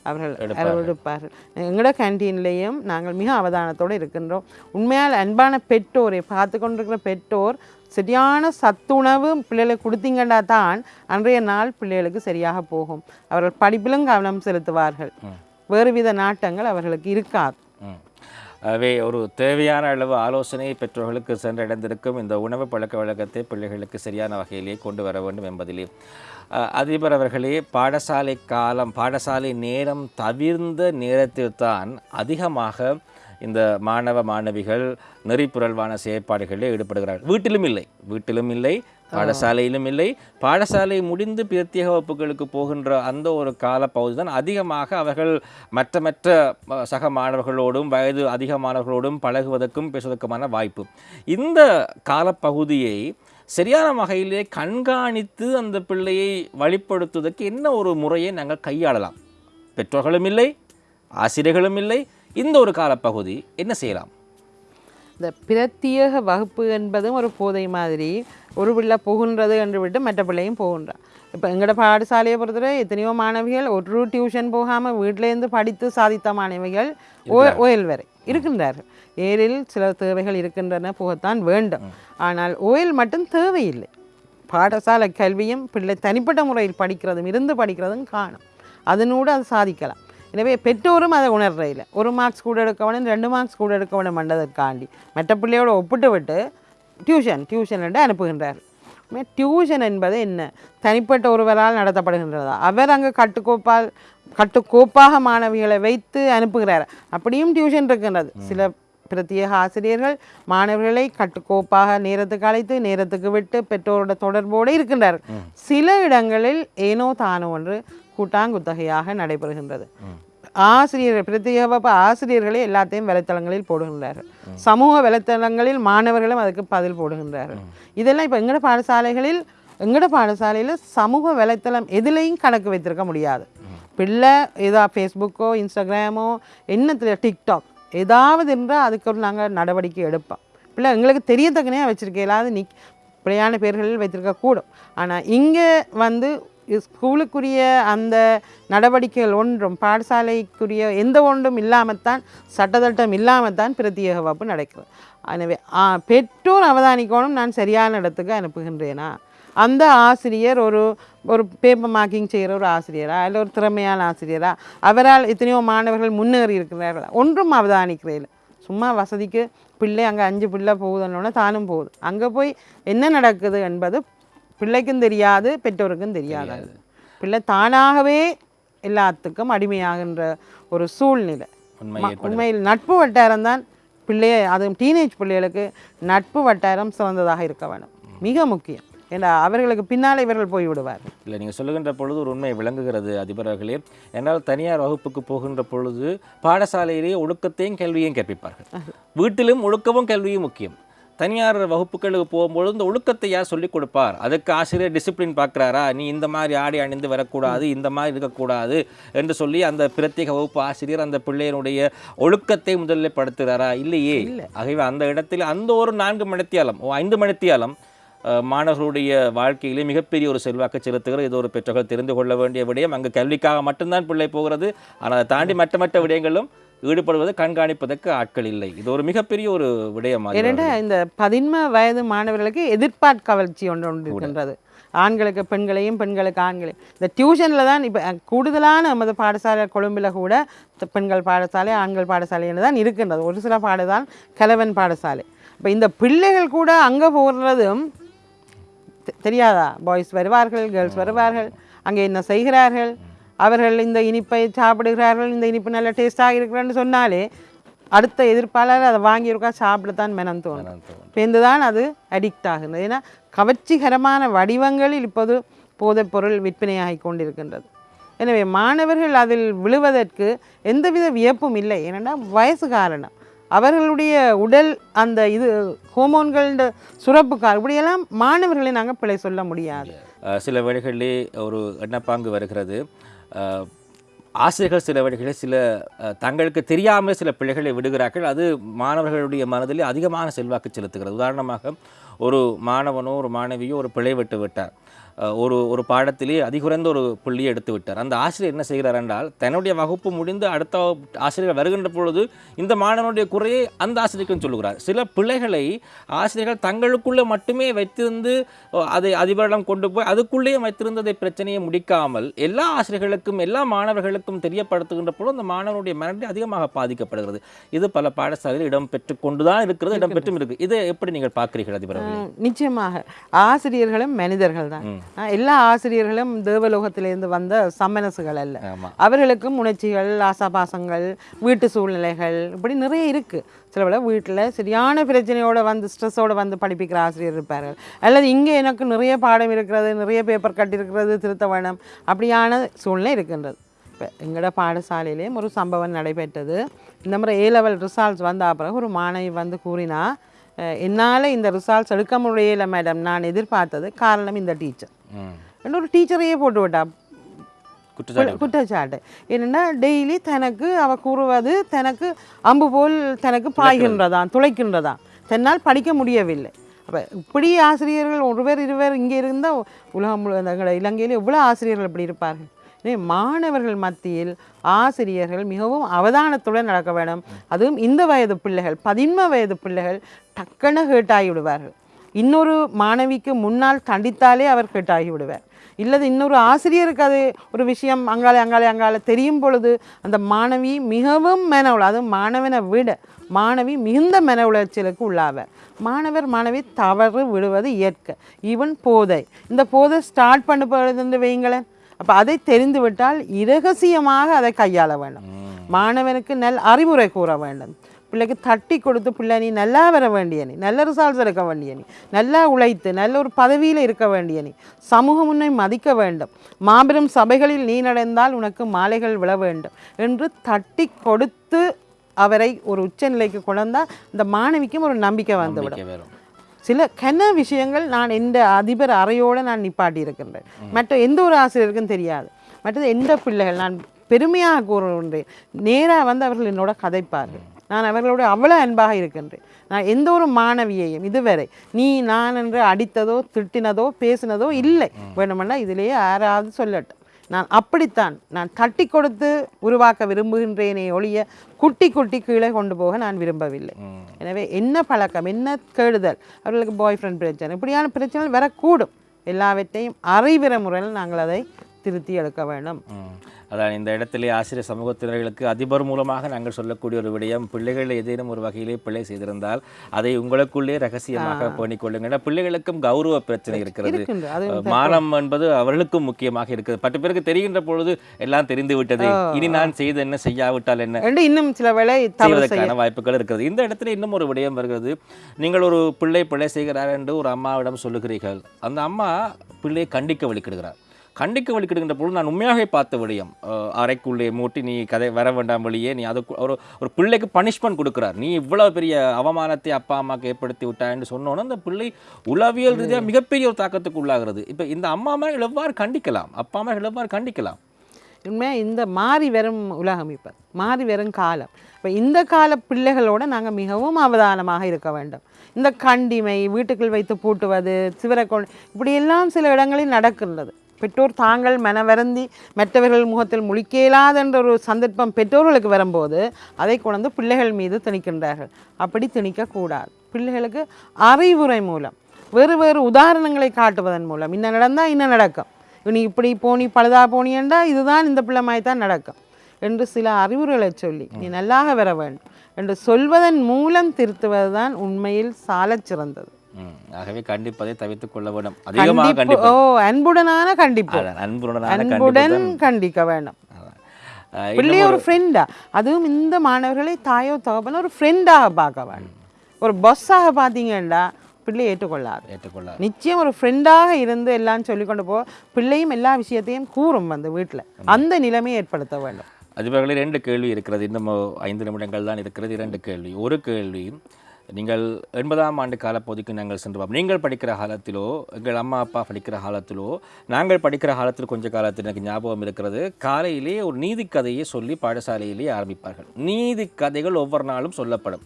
அவர்கள் எடுப்பார்கள். எங்களோட கேண்டீன்லேயும் நாங்கள் மிக அவதானத்தோடு இருக்கின்றோம். உண்மையால் அன்பான பெற்றோரை பார்த்து கொண்டிருக்கிற பெற்றோர் சரியான சத்துணவு பிள்ளைகளுக்கு கொடுத்தீங்கன்னா தான் அன்றைய நாள் பிள்ளைகளுக்கு சரியாக போகும். அவர்கள் படிப்பிலும் கவனம் செலுத்துவார்கள். வேறுவித நாட்டங்கள் அவர்களுக்கு இருக்காது. ஆகவே ஒரு தேவையான அளவு ஆலோசனை பெற்றோர்களுக்கு சென்றடைந்திருக்கும். இந்த உணவு பழக்க வழக்கத்தை பிள்ளைகளுக்கு சரியான வகையிலே கொண்டு வர வேண்டும் என்பதிலே. அதிபர் அவர்களே பாடசாலை காலம் பாடசாலை நேரம் தவிர்ந்த நேரத்தில்தான் அதிகமாக இந்த மாணவ மாணவிகள் நெறிப்புரல்வான செயற்பாடுகளில் ஈடுபடுகிறார்கள். வீட்டிலும் இல்லை. வீட்டிலும் இல்லை பாடசாலையிலும் இல்லை. பாடசாலை முடிந்து பிரத்யேக வகுப்புகளுக்கு போகின்ற அந்த ஒரு காலப்பகுதி தான் அதிகமாக அவர்கள் மற்ற மற்ற சக மாணவர்களோடும் வயது அதிகமானவர்களோடும் பழகுவதற்கும் பேசுவதற்குமான வாய்ப்பு. இந்த காலப்பகுதியை சரியான வகையிலே கண்காணித்து அந்த பிள்ளையை வழிப்படுத்துவதற்கு என்ன ஒரு முறையை நாங்கள் கையாளலாம்? பெற்றோர்களும் இல்லை ஆசிரியர்களும் இல்லை இந்த ஒரு காலப்பகுதி என்ன செய்யலாம்? இந்த பிரத்யேக வகுப்பு என்பதும் ஒரு போதை மாதிரி ஒரு பிள்ளை போகின்றது என்று விட்டு மற்ற பிள்ளையும் போகின்றான். இப்போ எங்களோட பாடசாலையை பொறுத்தவரை எத்தனையோ மாணவிகள் ஒரு டியூஷன் போகாமல் வீட்டிலேருந்து படித்து சாதித்த மாணவிகள் ஓ- ஓயல் வரை இருக்கின்றார்கள். ஏரில் சில தேவைகள் இருக்கின்றன போகத்தான் வேண்டும். ஆனால் ஓயல் மட்டும் தேவையில்லை. பாடசாலை கல்வியும் பிள்ளை தனிப்பட்ட முறையில் படிக்கிறதும் இருந்து படிக்கிறதும் காணும். அதனோடு அது சாதிக்கலாம். எனவே பெற்றோரும் அதை உணர்றையில். ஒரு மார்க்ஸ் கூட எடுக்க வேணும் ரெண்டு மார்க்ஸ் கூட எடுக்க வேணும் மண்டதற்காண்டி மற்ற பிள்ளையோட ஒப்பிட்டு விட்டு டியூஷன் டியூஷன் என்று அனுப்புகின்றார் டியூஷன் என்பது என்ன? தனிப்பட்ட ஒருவரால் நடத்தப்படுகின்றதா? அவர் அங்கே கட்டுக்கோப்பால் கட்டுக்கோப்பாக மாணவிகளை வைத்து அனுப்புகிறார். அப்படியும் டியூஷன் இருக்கின்றது. சில பிரத்யேக ஆசிரியர்கள் மாணவர்களை கட்டுக்கோப்பாக நேரத்துக்கு அழைத்து நேரத்துக்கு விட்டு பெற்றோரோட தொடர்போடு இருக்கின்றார்கள். சில இடங்களில் ஏனோ தானோ ஒன்று கூட்டாங்குத்தகையாக நடைபெறுகின்றது. ஆசிரியர் பிரத்யேக ஆசிரியர்களே எல்லாத்தையும் வலைத்தளங்களில் போடுகின்றார்கள். சமூக வலைத்தளங்களில் மாணவர்களும் அதுக்கு பதில் போடுகின்றார்கள். இதெல்லாம் இப்போ எங்கட பாடசாலைகளில் எங்கட பாடசாலையில் சமூக வலைத்தளம் எதுலேயும் கணக்கு வைத்திருக்க முடியாது. பிள்ளை ஏதா ஃபேஸ்புக்கோ இன்ஸ்டாகிராமோ என்னத்தில் டிக்டாக் ஏதாவது என்றால் அதுக்கு ஒரு நாங்கள் நடவடிக்கை எடுப்போம். பிள்ளை எங்களுக்கு தெரியத்தக்கனே இல்லாத நிக் பிள்ளையான பேர்களில் வைத்திருக்க கூடும் ஆனால் இங்கே வந்து ஸ்கூலுக்குரிய அந்த நடவடிக்கைகள் ஒன்றும் பாடசாலைக்குரிய எந்த ஒன்றும் இல்லாமத்தான் சட்டத்திட்டம் இல்லாமத்தான் பிரத்யேக வகுப்பு நடக்கிறது. எனவே பெற்றோர் அவதானிக்கணும் நான் சரியான இடத்துக்கு அனுப்புகின்றேனா? அந்த ஆசிரியர் ஒரு ஒரு பேப்பர் மார்க்கிங் செய்கிற ஒரு ஆசிரியரா? இல்லை ஒரு திறமையான ஆசிரியரா? அவரால் எத்தனையோ மாணவர்கள் முன்னேறி இருக்கிறார்கள்? ஒன்றும் அவதானிக்கிறேன் சும்மா வசதிக்கு பிள்ளை அங்கே அஞ்சு பிள்ளை போகுதுன்னொன்னே தானும் போகுது. அங்கே போய் என்ன நடக்குது என்பது பிள்ளைக்கும் தெரியாது பெற்றோருக்கும் தெரியாது. பிள்ளை தானாகவே எல்லாத்துக்கும் அடிமையாகின்ற ஒரு சூழ்நிலை. உண்மையில் நட்பு வட்டாரம் தான் பிள்ளைய அதுவும் டீனேஜ் பிள்ளைகளுக்கு நட்பு வட்டாரம் சிறந்ததாக இருக்க வேணும். மிக முக்கியம். ஏன்னா அவர்களுக்கு பின்னால் இவர்கள் போய் விடுவார்கள் இல்லை நீங்கள் சொல்லுகின்ற பொழுது ஒரு உண்மை விளங்குகிறது அதிபர் அவர்களே. என்னால் தனியார் வகுப்புக்கு போகின்ற பொழுது பாடசாலையிலேயே ஒழுக்கத்தையும் கல்வியையும் கற்பிப்பார்கள். வீட்டிலும் ஒழுக்கமும் கல்வியும் முக்கியம். தனியார் வகுப்புகளுக்கு போகும்பொழுது இந்த ஒழுக்கத்தை யார் சொல்லிக் கொடுப்பார்? அதுக்கு ஆசிரியர் டிசிப்ளின் பார்க்குறாரா? நீ இந்த மாதிரி ஆடை அணிந்து வரக்கூடாது இந்த மாதிரி இருக்கக்கூடாது என்று சொல்லி அந்த பிரத்யேக வகுப்பு ஆசிரியர் அந்த பிள்ளையினுடைய ஒழுக்கத்தை முதலில் படுத்துகிறாரா? இல்லையே. ஆகவே அந்த இடத்தில் அந்த ஒரு நான்கு மணித்தியாலம் ஓ ஐந்து மணித்தியாலம் மாணவர்களுடைய வாழ்க்கையிலே மிகப்பெரிய ஒரு செல்வாக்கு செலுத்துகிற இது ஒரு பெற்றோர்கள் தெரிந்து கொள்ள வேண்டிய விடயம். அங்கு கல்விக்காக மட்டும்தான் பிள்ளை போகிறது. ஆனால் அதை தாண்டி மற்ற மற்ற விடயங்களும் ஈடுபடுவது கண்காணிப்பதற்கு ஆட்கள் இல்லை. இது ஒரு மிகப்பெரிய ஒரு விடயம் அது. ஏனென்றா இந்த பதின்ம வயது மாணவர்களுக்கு எதிர்பார்ப்பு கவர்ச்சி ஒன்று ஒன்று இருக்கின்றது. ஆண்களுக்கு பெண்களையும் பெண்களுக்கு ஆண்களையும். இந்த டியூஷனில் தான் இப்போ கூடுதலான நமது பாடசாலை கொழும்பில் கூட பெண்கள் பாடசாலை ஆண்கள் பாடசாலை என்று தான் இருக்கின்றது. ஒரு சில பாடதான் கலவன் பாடசாலை. இப்போ இந்த பிள்ளைகள் கூட அங்கே போகிறதும் தெ- தெரியாதா? பாய்ஸ் வருவார்கள் கேர்ள்ஸ் வருவார்கள். அங்கே என்ன செய்கிறார்கள்? அவர்கள் இந்த இனிப்பை சாப்பிடுகிறார்கள் இந்த இனிப்பு நல்ல டேஸ்டாக இருக்கிறன்னு சொன்னாலே அடுத்த எதிர்ப்பாளர் அதை வாங்கியிருக்கா சாப்பிடத்தான் மெனம் தோணும். பேர்ந்து தான் அது அடிக்ட் ஆகுது. ஏன்னா கவர்ச்சிகரமான வடிவங்களில் இப்போது போதைப்பொருள் விற்பனையாகி கொண்டிருக்கின்றது. எனவே மாணவர்கள் அதில் விழுவதற்கு எந்தவித வியப்பும் இல்லை. ஏனென்றால் வயசு காரணம். அவர்களுடைய உடல் அந்த இது ஹோமோன்கள் சுரப்புக்கார் இப்படியெல்லாம் மாணவர்களை நாங்கள் பிழை சொல்ல முடியாது. சில வேளைகளிலே ஒரு எண்ணப்பாங்கு வருகிறது. ஆசிரியர்கள் சில வேளைகளில் சில தங்களுக்கு தெரியாமல் சில பிள்ளைகளை விடுகிறார்கள். அது மாணவர்களுடைய மனதில் அதிகமான செல்வாக்கு செலுத்துகிறது. உதாரணமாக ஒரு மாணவனோ ஒரு மாணவியோ ஒரு பிழை விட்டு விட்டார் ஒரு ஒரு பாடத்திலே அதிகுறைந்த ஒரு புள்ளியை எடுத்து விட்டார். அந்த ஆசிரியர் என்ன செய்கிறார் என்றால் தன்னுடைய வகுப்பு முடிந்து அடுத்த ஆசிரியர் வருகின்ற பொழுது இந்த மாணவனுடைய குறையை அந்த ஆசிரியருக்கும் சொல்லுகிறார். சில பிள்ளைகளை ஆசிரியர்கள் தங்களுக்குள்ளே மட்டுமே வைத்திருந்து அதை அதிபரிடம் கொண்டு போய் அதுக்குள்ளேயே வைத்திருந்ததை பிரச்சனையை முடிக்காமல் எல்லா ஆசிரியர்களுக்கும் எல்லா மாணவர்களுக்கும் தெரியப்படுத்துகின்ற பொழுது அந்த மாணவனுடைய மனநிலை அதிகமாக பாதிக்கப்படுகிறது. இது பல பாடசாலையில் இடம் பெற்று கொண்டுதான் இருக்கிறது இடம் பெற்றும் இருக்கு. இதை எப்படி நீங்கள் பார்க்கிறீர்கள் அதிபர் நிச்சயமாக. ஆசிரியர்களும் மனிதர்கள் தான் எல்லா ஆசிரியர்களும் தேவலோகத்திலிருந்து வந்த சம்மனசுகள் அல்ல. அவர்களுக்கும் உணர்ச்சிகள் ஆசாபாசங்கள் வீட்டு சூழ்நிலைகள் இப்படி நிறைய இருக்குது சில வேளை வீட்டில் சரியான பிரச்சனையோட வந்து ஸ்ட்ரெஸ்ஸோட வந்து படிப்பிக்கிற ஆசிரியர் இருப்பார்கள். அல்லது இங்கே எனக்கு நிறைய பாடம் இருக்கிறது நிறைய பேப்பர் கட்டியிருக்கிறது திருத்த வேணும் அப்படியான சூழ்நிலை இருக்கின்றது. இப்போ எங்களோட பாடசாலையிலேயும் ஒரு சம்பவம் நடைபெற்றது. இந்த மாதிரி ஏ லெவல் ரிசால்ட்ஸ் வந்த பிறகு ஒரு மாணவி வந்து கூறினா என்னால் இந்த ரிசால்ட்ஸ் எடுக்க முடியல மேடம் நான் எதிர்பார்த்தது காரணம் இந்த டீச்சர் ஒரு டீச்சரையே போட்டு விட்டா. குற்றச்சாட்டு என்னன்னா டெய்லி தனக்கு அவ கூறுவது தனக்கு அம்பு போல் தனக்கு பாய்கின்றதாம் துளைக்கின்றதாம். தன்னால் படிக்க முடியவில்லை. அப்போ இப்படி ஆசிரியர்கள் ஒருவர் இருவர் இங்கே இருந்தால் உலகம் முழு எங்களோட இலங்கையில் எவ்வளோ ஆசிரியர்கள் இப்படி இருப்பார்கள்? மாணவர்கள் மத்தியில் ஆசிரியர்கள் மிகவும் அவதானத்துடன் நடக்க வேண்டும். அதுவும் இந்த வயது பிள்ளைகள் பதின்ம வயது பிள்ளைகள் டக்குன்னு ஹேட்டாகி விடுவார்கள் இன்னொரு மாணவிக்கு முன்னால் தண்டித்தாலே அவர் ஹேட்டாகி விடுவார் இல்லது இன்னொரு ஆசிரியருக்கு அது ஒரு விஷயம் அங்காலே அங்காலே அங்கால தெரியும் பொழுது அந்த மாணவி மிகவும் மன உள அதுவும் மாணவனை விட மாணவி மிகுந்த மன உளைச்சலுக்கு உள்ளாவார். மாணவர் மாணவி தவறு விடுவது இயற்கை. ஈவன் போதை. இந்த போதை ஸ்டார்ட் பண்ண போகிறது வைங்களேன் அப்போ அதை தெரிந்து விட்டால் இரகசியமாக அதை கையாள வேண்டும். மாணவனுக்கு நல் அறிவுரை கூற வேண்டும். பிள்ளைக்கு தட்டி கொடுத்து பிள்ளை நீ நல்லா வர வேண்டிய நீ நல்ல ரிசால்ட்ஸ் எடுக்க வேண்டிய நீ நல்லா உழைத்து நல்ல ஒரு பதவியில் இருக்க வேண்டிய நீ சமூகம் உன்னை மதிக்க வேண்டும். மாபெரும் சபைகளில் நீ நடந்தால் உனக்கு மாலைகள் விழ வேண்டும். என்று தட்டி கொடுத்து அவரை ஒரு உச்சநிலைக்கு கொண்டாந்தால் இந்த மாணவிக்கும் ஒரு நம்பிக்கை வந்துவிடும். சில கன விஷயங்கள் நான் எந்த அதிபர் அறையோடு நான் நிப்பாட்டி இருக்கின்றேன் மற்ற எந்த ஒரு ஆசிரியருக்கும் தெரியாது. மற்றது எந்த பிள்ளைகள் நான் பெருமையாக கூறுகின்றேன். நேராக வந்து அவர்கள் என்னோட கதைப்பார்கள். நான் அவர்களோட அவ்வளோ அன்பாக இருக்கின்றேன். நான் எந்த ஒரு மாணவியையும் இதுவரை நீ நான் என்று அடித்ததோ திட்டினதோ பேசினதோ இல்லை. வேணுமென்னா இதிலேயே யாராவது சொல்லட்டும். நான் அப்படித்தான் நான் தட்டி கொடுத்து உருவாக்க விரும்புகின்றேனே ஒழிய குட்டி குட்டி கீழே கொண்டு போக நான் விரும்பவில்லை. எனவே என்ன பழக்கம் என்ன கேடுதல்? அவர்களுக்கு பாய் ஃப்ரெண்ட் பிரச்சனை. இப்படியான பிரச்சனைகள் வரக்கூடும். எல்லாவற்றையும் அறிவிற முறையில் நாங்கள் அதை திருத்தி எடுக்க வேண்டும். அதான் இந்த இடத்திலே ஆசிரியர் சமூகத்தினர்களுக்கு அதிபர் மூலமாக நாங்கள் சொல்லக்கூடிய ஒரு விடயம் பிள்ளைகள் ஏதேனும் ஒரு வகையிலே பிழை செய்திருந்தால் அதை உங்களுக்குள்ளே ரகசியமாக ஏன்னா பிள்ளைகளுக்கும் கௌரவ பிரச்சனை இருக்கிறது. மானம் என்பது அவர்களுக்கும் முக்கியமாக இருக்குது. பத்து பேருக்கு தெரிகின்ற பொழுது எல்லாம் தெரிந்து விட்டது. இனி நான் செய்து என்ன செய்யாவிட்டால் என்ன? இன்னும் சில செய்ய செய்வதற்கான வாய்ப்புகள் இருக்கிறது. இந்த இடத்துல இன்னும் ஒரு விடயம் வருகிறது. நீங்கள் ஒரு பிள்ளை பிள்ளை செய்கிறார் என்று ஒரு அம்மாவிடம் சொல்லுகிறீர்கள். அந்த அம்மா பிள்ளையை கண்டிக்க வலிக்கிடுகிறார். கண்டிக்க வலிக்கிடுகின்ற பொழுது நான் உண்மையாகவே பார்த்த விடயம் அறைக்குள்ளே மூட்டி நீ கதை வர வேண்டாம் வழியே நீ அதுக்கு ஒரு ஒரு பிள்ளைக்கு பனிஷ்மெண்ட் கொடுக்கிறார். நீ இவ்வளவு பெரிய அவமானத்தை அப்பா அம்மாக்கு ஏற்படுத்தி விட்டான்னு சொன்னோன்னே அந்த பிள்ளை உளவியல் ரீதியாக மிகப்பெரிய ஒரு தாக்கத்துக்கு உள்ளாகிறது. இப்போ இந்த அம்மா அம்மார்கள் எவ்வாறு கண்டிக்கலாம்? அப்பா அம்மார்கள் எவ்வாறு கண்டிக்கலாம்? உண்மையாக இந்த மாறி வரும் உலகம் இப்போ மாறி வரும் காலம். இப்போ இந்த கால பிள்ளைகளோட நாங்கள் மிகவும் அவதானமாக இருக்க வேண்டும். இந்த கண்டிமை வீட்டுக்குள் வைத்து பூட்டுவது சிவரை கொண்டு இப்படியெல்லாம் சில இடங்களில் நடக்கின்றது. பெற்றோர் தாங்கள் மனவருந்தி மற்றவர்கள் முகத்தில் முழிக்கலாதென்ற ஒரு சந்தர்ப்பம் பெற்றோர்களுக்கு வரும்போது அதை கொண்டு பிள்ளைகள் மீது திணிக்கின்றார்கள். அப்படி திணிக்கக்கூடாது. பிள்ளைகளுக்கு அறிவுரை மூலம் வேறு வேறு உதாரணங்களை காட்டுவதன் மூலம் இன்ன நடந்தால் இன்னும் நடக்கும். நீ இப்படி போனி பழுதா போனியண்டா இதுதான் இந்த பிள்ளை மாதிரி தான் நடக்கும். என்று சில அறிவுரைகளை சொல்லி நீ நல்லாக வர வேண்டும். என்று சொல்வதன் மூலம் திருத்துவது தான் உண்மையில் சாலச் சிறந்தது. ஆகவே கண்டிப்பதை தவிர்த்துக் கொள்ள வேண்டும். அதிகமாக கண்டிப்பு. ஓ அன்புடனான கண்டிப்பு. அன்புடனான அன்புடன் கண்டிக்க வேண்டும் பிள்ளைய ஒரு ஃப்ரெண்டா அதுவும் இந்த மாணவர்களை தாயோ தகப்பனோ ஒரு ஃப்ரெண்டாக பார்க்க வேண்டும் ஒரு பஸ்ஸாக பார்த்தீங்கன்னா பிள்ளை ஏற்றுக்கொள்ளாது. ஏற்றுக்கொள்ள நிச்சயம் ஒரு ஃப்ரெண்டாக இருந்து எல்லாம் சொல்லிக்கொண்டு போ பிள்ளையும் எல்லா விஷயத்தையும் கூறும் வந்து வீட்டில் அந்த நிலைமையை ஏற்படுத்த வேண்டும் அதிபர்களே ரெண்டு கேள்வி இருக்கிறது. இன்னும் ஐந்து நிமிடங்கள் தான் இருக்கிறது. இரண்டு கேள்வி. ஒரு கேள்வி நீங்கள் எண்பதாம் ஆண்டு காலப்பகுதிக்கு நாங்கள் சென்று பார்ப்போம். நீங்கள் படிக்கிற காலத்திலோ எங்கள் அம்மா அப்பா படிக்கிற காலத்திலோ நாங்கள் படிக்கிற காலத்தில் கொஞ்ச காலத்தில் எனக்கு ஞாபகம் இருக்கிறது. காலையிலே ஒரு நீதி கதையை சொல்லி பாடசாலையிலே ஆரம்பிப்பார்கள். நீதி கதைகள் ஒவ்வொரு நாளும் சொல்லப்படும்.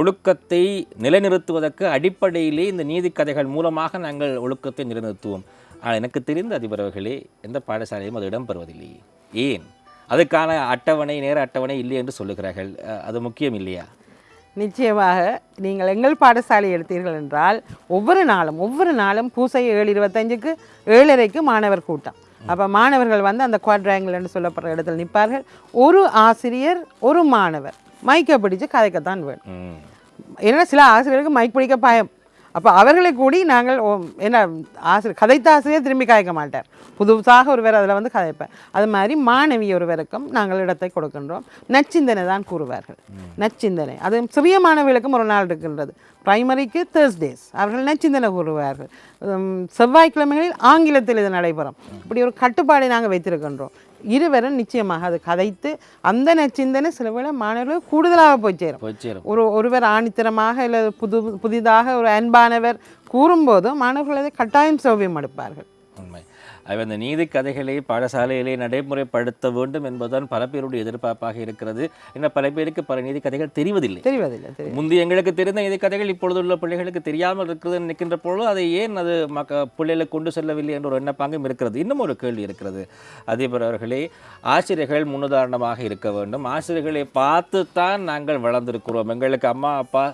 ஒழுக்கத்தை நிலைநிறுத்துவதற்கு அடிப்படையிலே இந்த நீதி கதைகள் மூலமாக நாங்கள் ஒழுக்கத்தை நிலைநிறுத்துவோம். ஆனால் எனக்கு தெரிந்த அதிபர் அவர்களே எந்த பாடசாலையும் அது இடம்பெறுவதில்லையே ஏன்? அதுக்கான அட்டவணை நேர அட்டவணை இல்லை என்று சொல்லுகிறார்கள். அது முக்கியம் இல்லையா? நிச்சயமாக நீங்கள் எங்கள் பாடசாலை எடுத்தீர்கள் என்றால் ஒவ்வொரு நாளும் ஒவ்வொரு நாளும் பூசை ஏழு இருபத்தஞ்சுக்கு ஏழரைக்கு மாணவர் கூட்டம். அப்போ மாணவர்கள் வந்து அந்த குவாட்ராங்கிள் என்று சொல்லப்படுற இடத்துல நிற்பார்கள். ஒரு ஆசிரியர் ஒரு மாணவர். மைக்கை பிடிச்சு கதைக்கத்தான் வேணும். ஏன்னா சில ஆசிரியருக்கு மைக் பிடிக்க பயம். அப்போ அவர்களை கூடி நாங்கள் என்ன ஆசிரியர் கதைத்த ஆசிரியர் திரும்பி கதைக்க மாட்டார். புதுசாக ஒருவர் அதில் வந்து கதைப்பார் அது மாதிரி மாணவி ஒருவருக்கும் நாங்கள் இடத்தை கொடுக்கின்றோம். நச்சிந்தனை தான் கூறுவார்கள். நச்சிந்தனை. அது சிறிய மாணவிகளுக்கும் ஒரு நாள் இருக்கின்றது. பிரைமரிக்கு தேர்ஸ்டேஸ் அவர்கள் நச்சிந்தனை கூறுவார்கள். செவ்வாய்க்கிழமைகளில் ஆங்கிலத்தில் இது நடைபெறும். இப்படி ஒரு கட்டுப்பாடை நாங்கள் வைத்திருக்கின்றோம். இருவரும் நிச்சயமாக அது கதைத்து அந்த நச்சிந்தனை சில வேளை மாணவர்கள் கூடுதலாக போய் சேரும். போய் சேரும். ஒரு ஒருவர் ஆணித்தரமாக இல்லை புது புதிதாக ஒரு அன்பானவர் கூறும்போது மாணவர்கள் அதை கட்டாயம் சௌவியம் எடுப்பார்கள் உண்மை. அவை அந்த நீதி கதைகளை பாடசாலையிலே நடைமுறைப்படுத்த வேண்டும் என்பதுதான் பல பேருடைய எதிர்பார்ப்பாக இருக்கிறது. இன்னும் பல பேருக்கு பல நீதி கதைகள் தெரிவதில்லை. தெரிவதில்லை முந்தைய எங்களுக்கு தெரிந்த நீதி கதைகள் இப்பொழுதுள்ள பிள்ளைகளுக்கு தெரியாமல் இருக்கிறது நிற்கின்ற பொழுது அதை ஏன் அது மக்க பிள்ளைகளுக்கு கொண்டு செல்லவில்லை என்ற ஒரு எண்ணப்பாங்கும் இருக்கிறது. இன்னும் ஒரு கேள்வி இருக்கிறது. அதிபர் அவர்களே ஆசிரியர்கள் முன்னுதாரணமாக இருக்க வேண்டும். ஆசிரியர்களை பார்த்து தான் நாங்கள் வளர்ந்திருக்கிறோம். எங்களுக்கு அம்மா அப்பா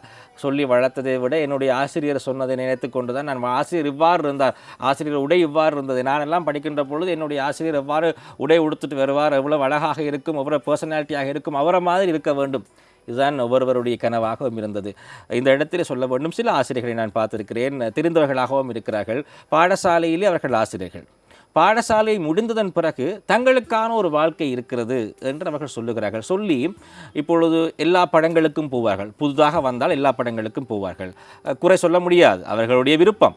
சொல்லி வளர்த்ததை விட என்னுடைய ஆசிரியர் சொன்னதை நினைத்து கொண்டு தான் நான் ஆசிரியர் இவ்வாறு இருந்தார். ஆசிரியர் உடை இவ்வாறு இருந்தது. நான் எல்லாம் படிக்கின்ற பொழுது என்னுடைய ஆசிரியர் எவ்வாறு உடை உடுத்துட்டு வருவார்? எவ்வளோ அழகாக இருக்கும்? எவ்வளோ பர்சனாலிட்டியாக இருக்கும்? அவரை மாதிரி இருக்க வேண்டும். இதுதான் ஒவ்வொருவருடைய கனவாகவும் இருந்தது. இந்த இடத்திலே சொல்ல வேண்டும். சில ஆசிரியர்களை நான் பார்த்துருக்கிறேன். தெரிந்தவர்களாகவும் இருக்கிறார்கள். பாடசாலையிலே அவர்கள் ஆசிரியர்கள். பாடசாலை முடிந்ததன் பிறகு தங்களுக்கான ஒரு வாழ்க்கை இருக்கிறது என்று அவர்கள் சொல்லுகிறார்கள். சொல்லி இப்பொழுது எல்லா படங்களுக்கும் போவார்கள். புதிதாக வந்தால் எல்லா படங்களுக்கும் போவார்கள். குறை சொல்ல முடியாது. அவர்களுடைய விருப்பம்.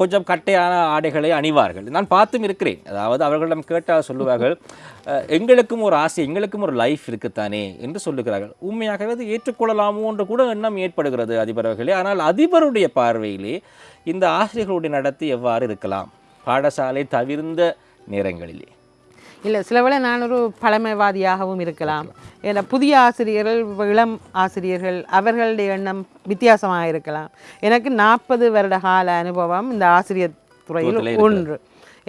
கொஞ்சம் கட்டையான ஆடைகளை அணிவார்கள். நான் பார்த்தும் இருக்கிறேன். அதாவது அவர்களிடம் கேட்டால் சொல்லுவார்கள் எங்களுக்கும் ஒரு ஆசை எங்களுக்கும் ஒரு லைஃப் இருக்குத்தானே என்று சொல்லுகிறார்கள். உண்மையாகவே அது ஏற்றுக்கொள்ளலாமோ என்று கூட எண்ணம் ஏற்படுகிறது அதிபர் அவர்களே. ஆனால் அதிபருடைய பார்வையிலே இந்த ஆசிரியர்களுடைய நடத்தி எவ்வாறு இருக்கலாம்? பாடசாலை தவிர்ந்த நேரங்களிலே. இல்லை சில வேளை நான் ஒரு பழமைவாதியாகவும் இருக்கலாம். ஏன்னா புதிய ஆசிரியர்கள் இளம் ஆசிரியர்கள் அவர்களுடைய எண்ணம் வித்தியாசமாக இருக்கலாம். எனக்கு நாற்பது வருட கால அனுபவம் இந்த ஆசிரியர் துறையில் துறையிலே ஒன்று.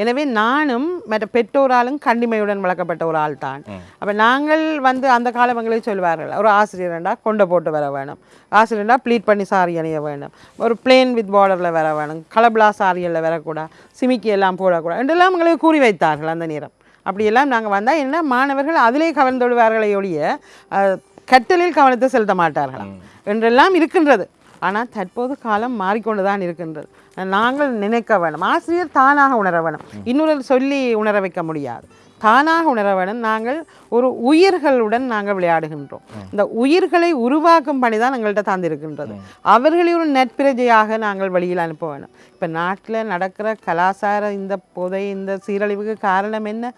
எனவே நானும் மற்ற பெற்றோராலும் கண்டிமையுடன் வளர்க்கப்பட்ட ஒரு ஆள் தான். அப்போ நாங்கள் வந்து அந்த காலங்களில் சொல்வார்கள் ஒரு ஆசிரியர்ண்டா கொண்டை போட்டு வர வேணும். ஆசிரியர்ண்டா ப்ளீட் பண்ணி சாரி அணிய வேணும். ஒரு பிளேன் வித் பார்டரில் வர வேணும். கலபிளா சாரியில் வரக்கூடாது சிமிக்கி எல்லாம் போடக்கூடாது என்றெல்லாம் எங்களுக்கு கூறி வைத்தார்கள் அந்த நேரம். அப்படியெல்லாம் நாங்கள் வந்தால் என்ன மாணவர்கள் அதிலே கவர்ந்தொழுவார்களே ஒழிய கற்றலில் கவனத்தை செலுத்த மாட்டார்களாம். என்றெல்லாம் இருக்கின்றது. ஆனால் தற்போது காலம் மாறிக்கொண்டு தான் இருக்கின்றது. நாங்கள் நினைக்க வேணும். ஆசிரியர் தானாக உணர வேணும். இன்னொரு சொல்லி உணர வைக்க முடியாது. தானாக உணர வேணும். நாங்கள் ஒரு உயிர்களுடன் நாங்கள் விளையாடுகின்றோம். இந்த உயிர்களை உருவாக்கும் பணி தான் எங்கள்கிட்ட தந்திருக்கின்றது அவர்களை ஒரு நட்பிரஜையாக நாங்கள் வெளியில் அனுப்ப வேணும். இப்போ நாட்டில் நடக்கிற கலாச்சார இந்த போதை இந்த சீரழிவுக்கு காரணம் என்ன?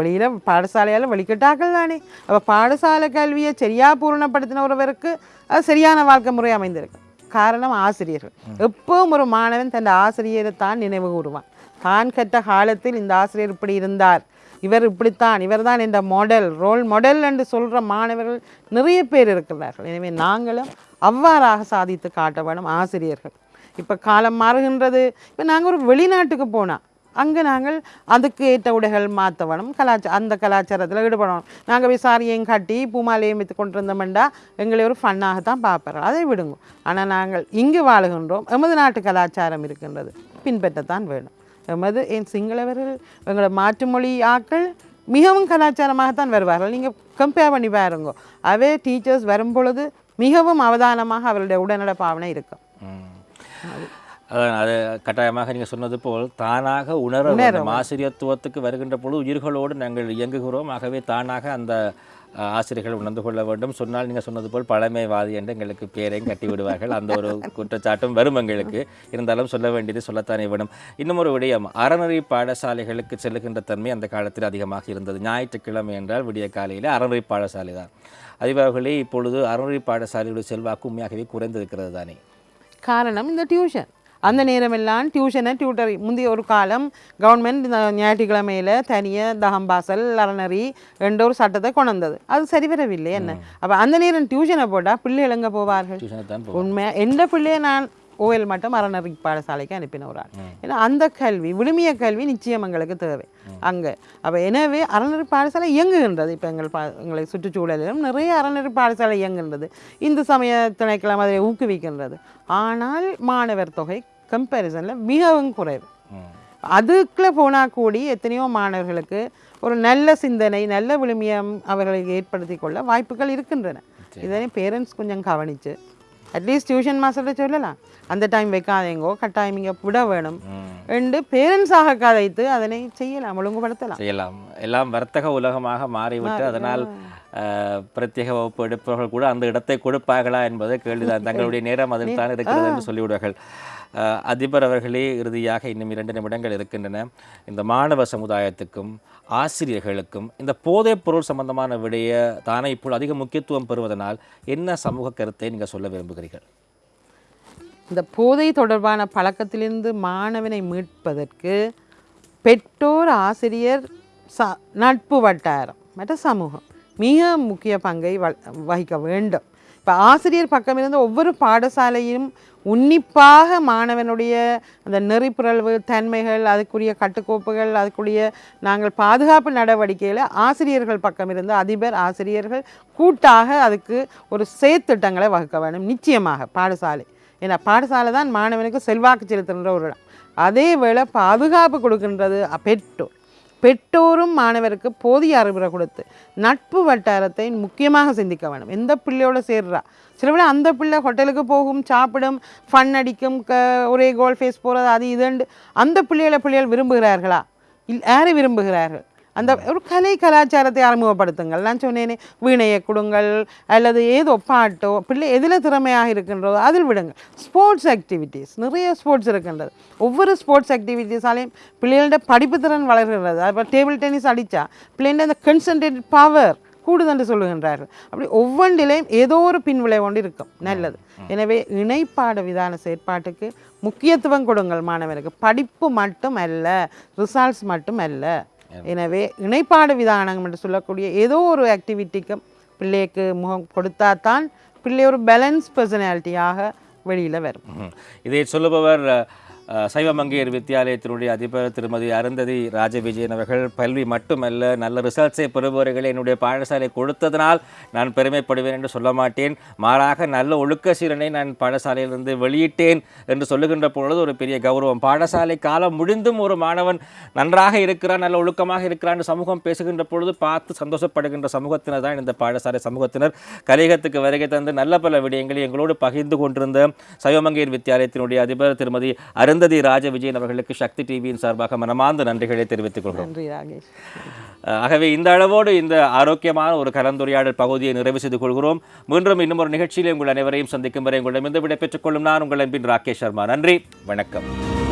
வெளியில் பாடசாலையால் வெளிக்கிட்டாக்கள் தானே. அப்போ பாடசாலை கல்வியை சரியாக பூரணப்படுத்தின ஒருவருக்கு அது சரியான வாழ்க்கை முறை அமைந்திருக்கு. காரணம் ஆசிரியர்கள். எப்பவும் ஒரு மாணவன் தன் ஆசிரியரை தான் நினைவு கூறுவான். தான் கற்ற காலத்தில் இந்த ஆசிரியர் இப்படி இருந்தார். இவர் இப்படித்தான் இவர்தான் இந்த மாடல் ரோல் மாடல் என்று சொல்கிற மாணவர்கள் நிறைய பேர் இருக்கிறார்கள். எனவே நாங்களும் அவ்வாறாக சாதித்து காட்ட வேணும் ஆசிரியர்கள். இப்போ காலம் மாறுகின்றது. இப்போ நாங்கள் ஒரு வெளிநாட்டுக்கு போனால் அங்கே நாங்கள் அதுக்கு ஏற்ற உடைகள் மாற்றவனும் கலாச்சார அந்த கலாச்சாரத்தில் ஈடுபடணும். நாங்கள் விசாரியையும் கட்டி பூமாலையும் வைத்து கொண்டிருந்தோம்டா எங்களை ஒரு ஃபன்னாக தான் பார்ப்பார்கள். அதை விடுங்க. ஆனால் நாங்கள் இங்கு வாழுகின்றோம். எமது நாட்டு கலாச்சாரம் இருக்கின்றது. பின்பற்றத்தான் வேணும். எமது என் சிங்களவர்கள் எங்களோட மாற்று மொழி ஆக்கள் மிகவும் கலாச்சாரமாகத்தான் வருவார்கள். நீங்கள் கம்பேர் பண்ணி பாருங்க. அவே டீச்சர்ஸ் வரும் பொழுது மிகவும் அவதானமாக அவருடைய உடனட பாவனை இருக்கும் அது கட்டாயமாக நீங்கள் சொன்னது போல் தானாக உணர வேண்டும். ஆசிரியத்துவத்துக்கு வருகின்ற பொழுது உயிர்களோடு நாங்கள் இயங்குகிறோம். ஆகவே தானாக அந்த ஆசிரியர்கள் உணர்ந்து கொள்ள வேண்டும். சொன்னால் நீங்கள் சொன்னது போல் பழமைவாதி என்று எங்களுக்கு பேரையும் கட்டி விடுவார்கள் அந்த ஒரு குற்றச்சாட்டும் வரும் எங்களுக்கு. இருந்தாலும் சொல்ல வேண்டியது சொல்லத்தானே வேணும். இன்னும் ஒரு விடயம். அறநெறி பாடசாலைகளுக்கு செல்லுகின்ற தன்மை அந்த காலத்தில் அதிகமாக இருந்தது. ஞாயிற்றுக்கிழமை என்றால் விடிய காலையில் அறநெறி பாடசாலை தான். அதிபர்களே இப்பொழுது அறநெறி பாடசாலைகளுடைய செல்வாக்கு உண்மையாகவே குறைந்திருக்கிறது தானே. காரணம் இந்த டியூஷன். அந்த நேரமெல்லாம் டியூஷனை டியூட்டர் முந்தைய ஒரு காலம் கவர்மெண்ட் ஞாயிற்றுக்கிழமையில் தனியாக தகம்பாசல் அறநறி என்ற ஒரு சட்டத்தை கொண்டு வந்தது. அது சரி வரவில்லை. என்ன? அப்போ அந்த நேரம் டியூஷனை போட்டால் பிள்ளைகள் எங்கே போவார்கள்? உண்மை எந்த பிள்ளையை நான் ஓஎல் மட்டும் அறநறி பாடசாலைக்கு அனுப்பின ஒரு ஆள். ஏன்னா அந்த கல்வி விழுமிய கல்வி நிச்சயம் எங்களுக்கு தேவை. அங்கே. அப்போ எனவே அறநெறி பாடசாலை இயங்குகின்றது. இப்போ எங்கள் பா எங்களை சுற்றுச்சூழலிலும் நிறைய அறநெறி பாடசாலை இயங்குகின்றது. இந்து சமய திணைக்களம் அதை ஊக்குவிக்கின்றது. ஆனால் மாணவர் தொகை கம்பேரிசனில் மிகவும் குறைவு. அதுக்குள்ளே போனால் கூடி எத்தனையோ மாணவர்களுக்கு ஒரு நல்ல சிந்தனை நல்ல விழுமியம் அவர்களை ஏற்படுத்தி கொள்ள வாய்ப்புகள் இருக்கின்றன. இதனை பேரண்ட்ஸ் கொஞ்சம் கவனித்து அட்லீஸ்ட் டியூஷன் மாஸ்டர்கிட்ட சொல்லலாம். அந்த டைம் வைக்காதேங்கோ கட்டாயம் இங்கே விட வேணும். என்று பேரண்ட்ஸாக கதைத்து அதனை செய்யலாம் ஒழுங்குபடுத்தலாம். செய்யலாம். எல்லாம் வர்த்தக உலகமாக மாறிவிட்டு அதனால் பிரத்யேக வகுப்பு எடுப்பவர்கள் கூட அந்த இடத்தை கொடுப்பார்களா என்பது கேள்விதான். தங்களுடைய நேரம் அதில் தான் இருக்கிறது என்று சொல்லிவிடுவார்கள். அதிபர் அவர்களே இறுதியாக இன்னும் இரண்டு நிமிடங்கள் இருக்கின்றன. இந்த மாணவ சமுதாயத்துக்கும் ஆசிரியர்களுக்கும் இந்த போதைப் பொருள் சம்பந்தமான விடைய தானே இப்போது அதிக முக்கியத்துவம் பெறுவதனால் என்ன சமூக கருத்தை நீங்கள் சொல்ல விரும்புகிறீர்கள்? இந்த போதை தொடர்பான பழக்கத்திலிருந்து மாணவனை மீட்பதற்கு பெற்றோர் ஆசிரியர் ச நட்பு வட்டாரம் மற்ற சமூகம் மிக முக்கிய பங்கை வ வகிக்க வேண்டும். இப்போ ஆசிரியர் பக்கமிருந்து ஒவ்வொரு பாடசாலையும் உன்னிப்பாக மாணவனுடைய அந்த நெறிப்புரல்வு தன்மைகள் அதுக்குரிய கட்டுக்கோப்புகள் அதுக்குரிய நாங்கள் பாதுகாப்பு நடவடிக்கையில் ஆசிரியர்கள் பக்கம் இருந்து அதிபர் ஆசிரியர்கள் கூட்டாக அதுக்கு ஒரு செயற்திட்டங்களை வகுக்க வேண்டும். நிச்சயமாக பாடசாலை. ஏன்னா பாடசாலை தான் மாணவனுக்கு செல்வாக்கு செலுத்துகின்ற ஒரு இடம். அதே வேளை பாதுகாப்பு கொடுக்கின்றது பெற்றோர் பெற்றோரும் மாணவருக்கு போதிய அறிவுரை கொடுத்து நட்பு வட்டாரத்தை முக்கியமாக சிந்திக்க வேணும் எந்த பிள்ளையோட சேர்றா? சில பிள்ளை அந்த பிள்ளை ஹோட்டலுக்கு போகும் சாப்பிடும் ஃபன் அடிக்கும் க ஒரே கோல் ஃபேஸ் போகிறது அது இதுண்டு அந்த பிள்ளைகளை பிள்ளைகள் விரும்புகிறார்களா? இல் யாரை விரும்புகிறார்கள்? அந்த ஒரு கலை கலாச்சாரத்தை அறிமுகப்படுத்துங்கள். நான் சொன்னேனே வீணையை கொடுங்கள் அல்லது ஏதோ பாட்டோ பிள்ளை எதில் திறமையாக இருக்கின்றதோ அதில் விடுங்கள். ஸ்போர்ட்ஸ் ஆக்டிவிட்டீஸ் நிறைய ஸ்போர்ட்ஸ் இருக்கின்றது. ஒவ்வொரு ஸ்போர்ட்ஸ் ஆக்டிவிட்டீஸாலையும் பிள்ளைகளோட படிப்பு திறன் வளர்கிறது அப்போ டேபிள் டென்னிஸ் அடித்தா பிள்ளைங்கள அந்த கன்சன்ட்ரேட்டட் பவர் கூடுதென்று சொல்லுகின்றார்கள். அப்படி ஒவ்வொன்றிலையும் ஏதோ ஒரு பின்விளைவு ஒன்று இருக்கும். நல்லது. எனவே இணைப்பாட விதான செயற்பாட்டுக்கு முக்கியத்துவம் கொடுங்கள் மாணவனுக்கு படிப்பு மட்டும் அல்ல ரிசல்ட்ஸ் மட்டும் அல்ல எனவே இணைப்பாடு விதானம் என்று சொல்லக்கூடிய ஏதோ ஒரு ஆக்டிவிட்டிக்கும் பிள்ளைக்கு முகம் கொடுத்தா தான் பிள்ளை ஒரு பேலன்ஸ் பர்சனாலிட்டியாக வெளியில் வரும். இதை சொல்லுபவர் சைவமங்கையர் வித்தியாலயத்தினுடைய அதிபர் திருமதி அருந்ததி ராஜவிஜயன் அவர்கள் கல்வி மட்டுமல்ல நல்ல ரிசல்ட்ஸை பெறுபவர்களை என்னுடைய பாடசாலை கொடுத்ததனால் நான் பெருமைப்படுவேன் என்று சொல்ல மாட்டேன். மாறாக நல்ல ஒழுக்க சீரனை நான் பாடசாலையிலிருந்து வெளியிட்டேன் என்று சொல்லுகின்ற பொழுது ஒரு பெரிய கௌரவம். பாடசாலை காலம் முடிந்தும் ஒரு மாணவன் நன்றாக இருக்கிறான் நல்ல ஒழுக்கமாக இருக்கிறான் என்று சமூகம் பேசுகின்ற பொழுது பார்த்து சந்தோஷப்படுகின்ற சமூகத்தினர் தான் இந்த பாடசாலை சமூகத்தினர். கலிகத்துக்கு வருகை தந்து நல்ல பல விடயங்களை எங்களோடு பகிர்ந்து கொண்டிருந்த சைவமங்கையர் வித்தியாலயத்தினுடைய அதிபர் திருமதி அருந்ததி ராஜ விஜயன் அவர்களுக்கு சக்தி டிவியின் சார்பாக மனமார்ந்த நன்றிகளை தெரிவித்துக் கொள்கிறோம். நன்றி ராகேஷ். அஹ் ஆகவே இந்த அளவோடு இந்த ஆரோக்கியமான ஒரு கலந்துரையாடல் பகுதியை நிறைவு செய்து கொள்கிறோம். மீண்டும் இன்னும் ஒரு நிகழ்ச்சியில் உங்கள் அனைவரையும் சந்திக்கும் வரை உங்களிடமிருந்து விடைபெற்றுக் கொள்ளும் நான் உங்கள் அன்பின் ராகேஷ் சர்மா. நன்றி வணக்கம்.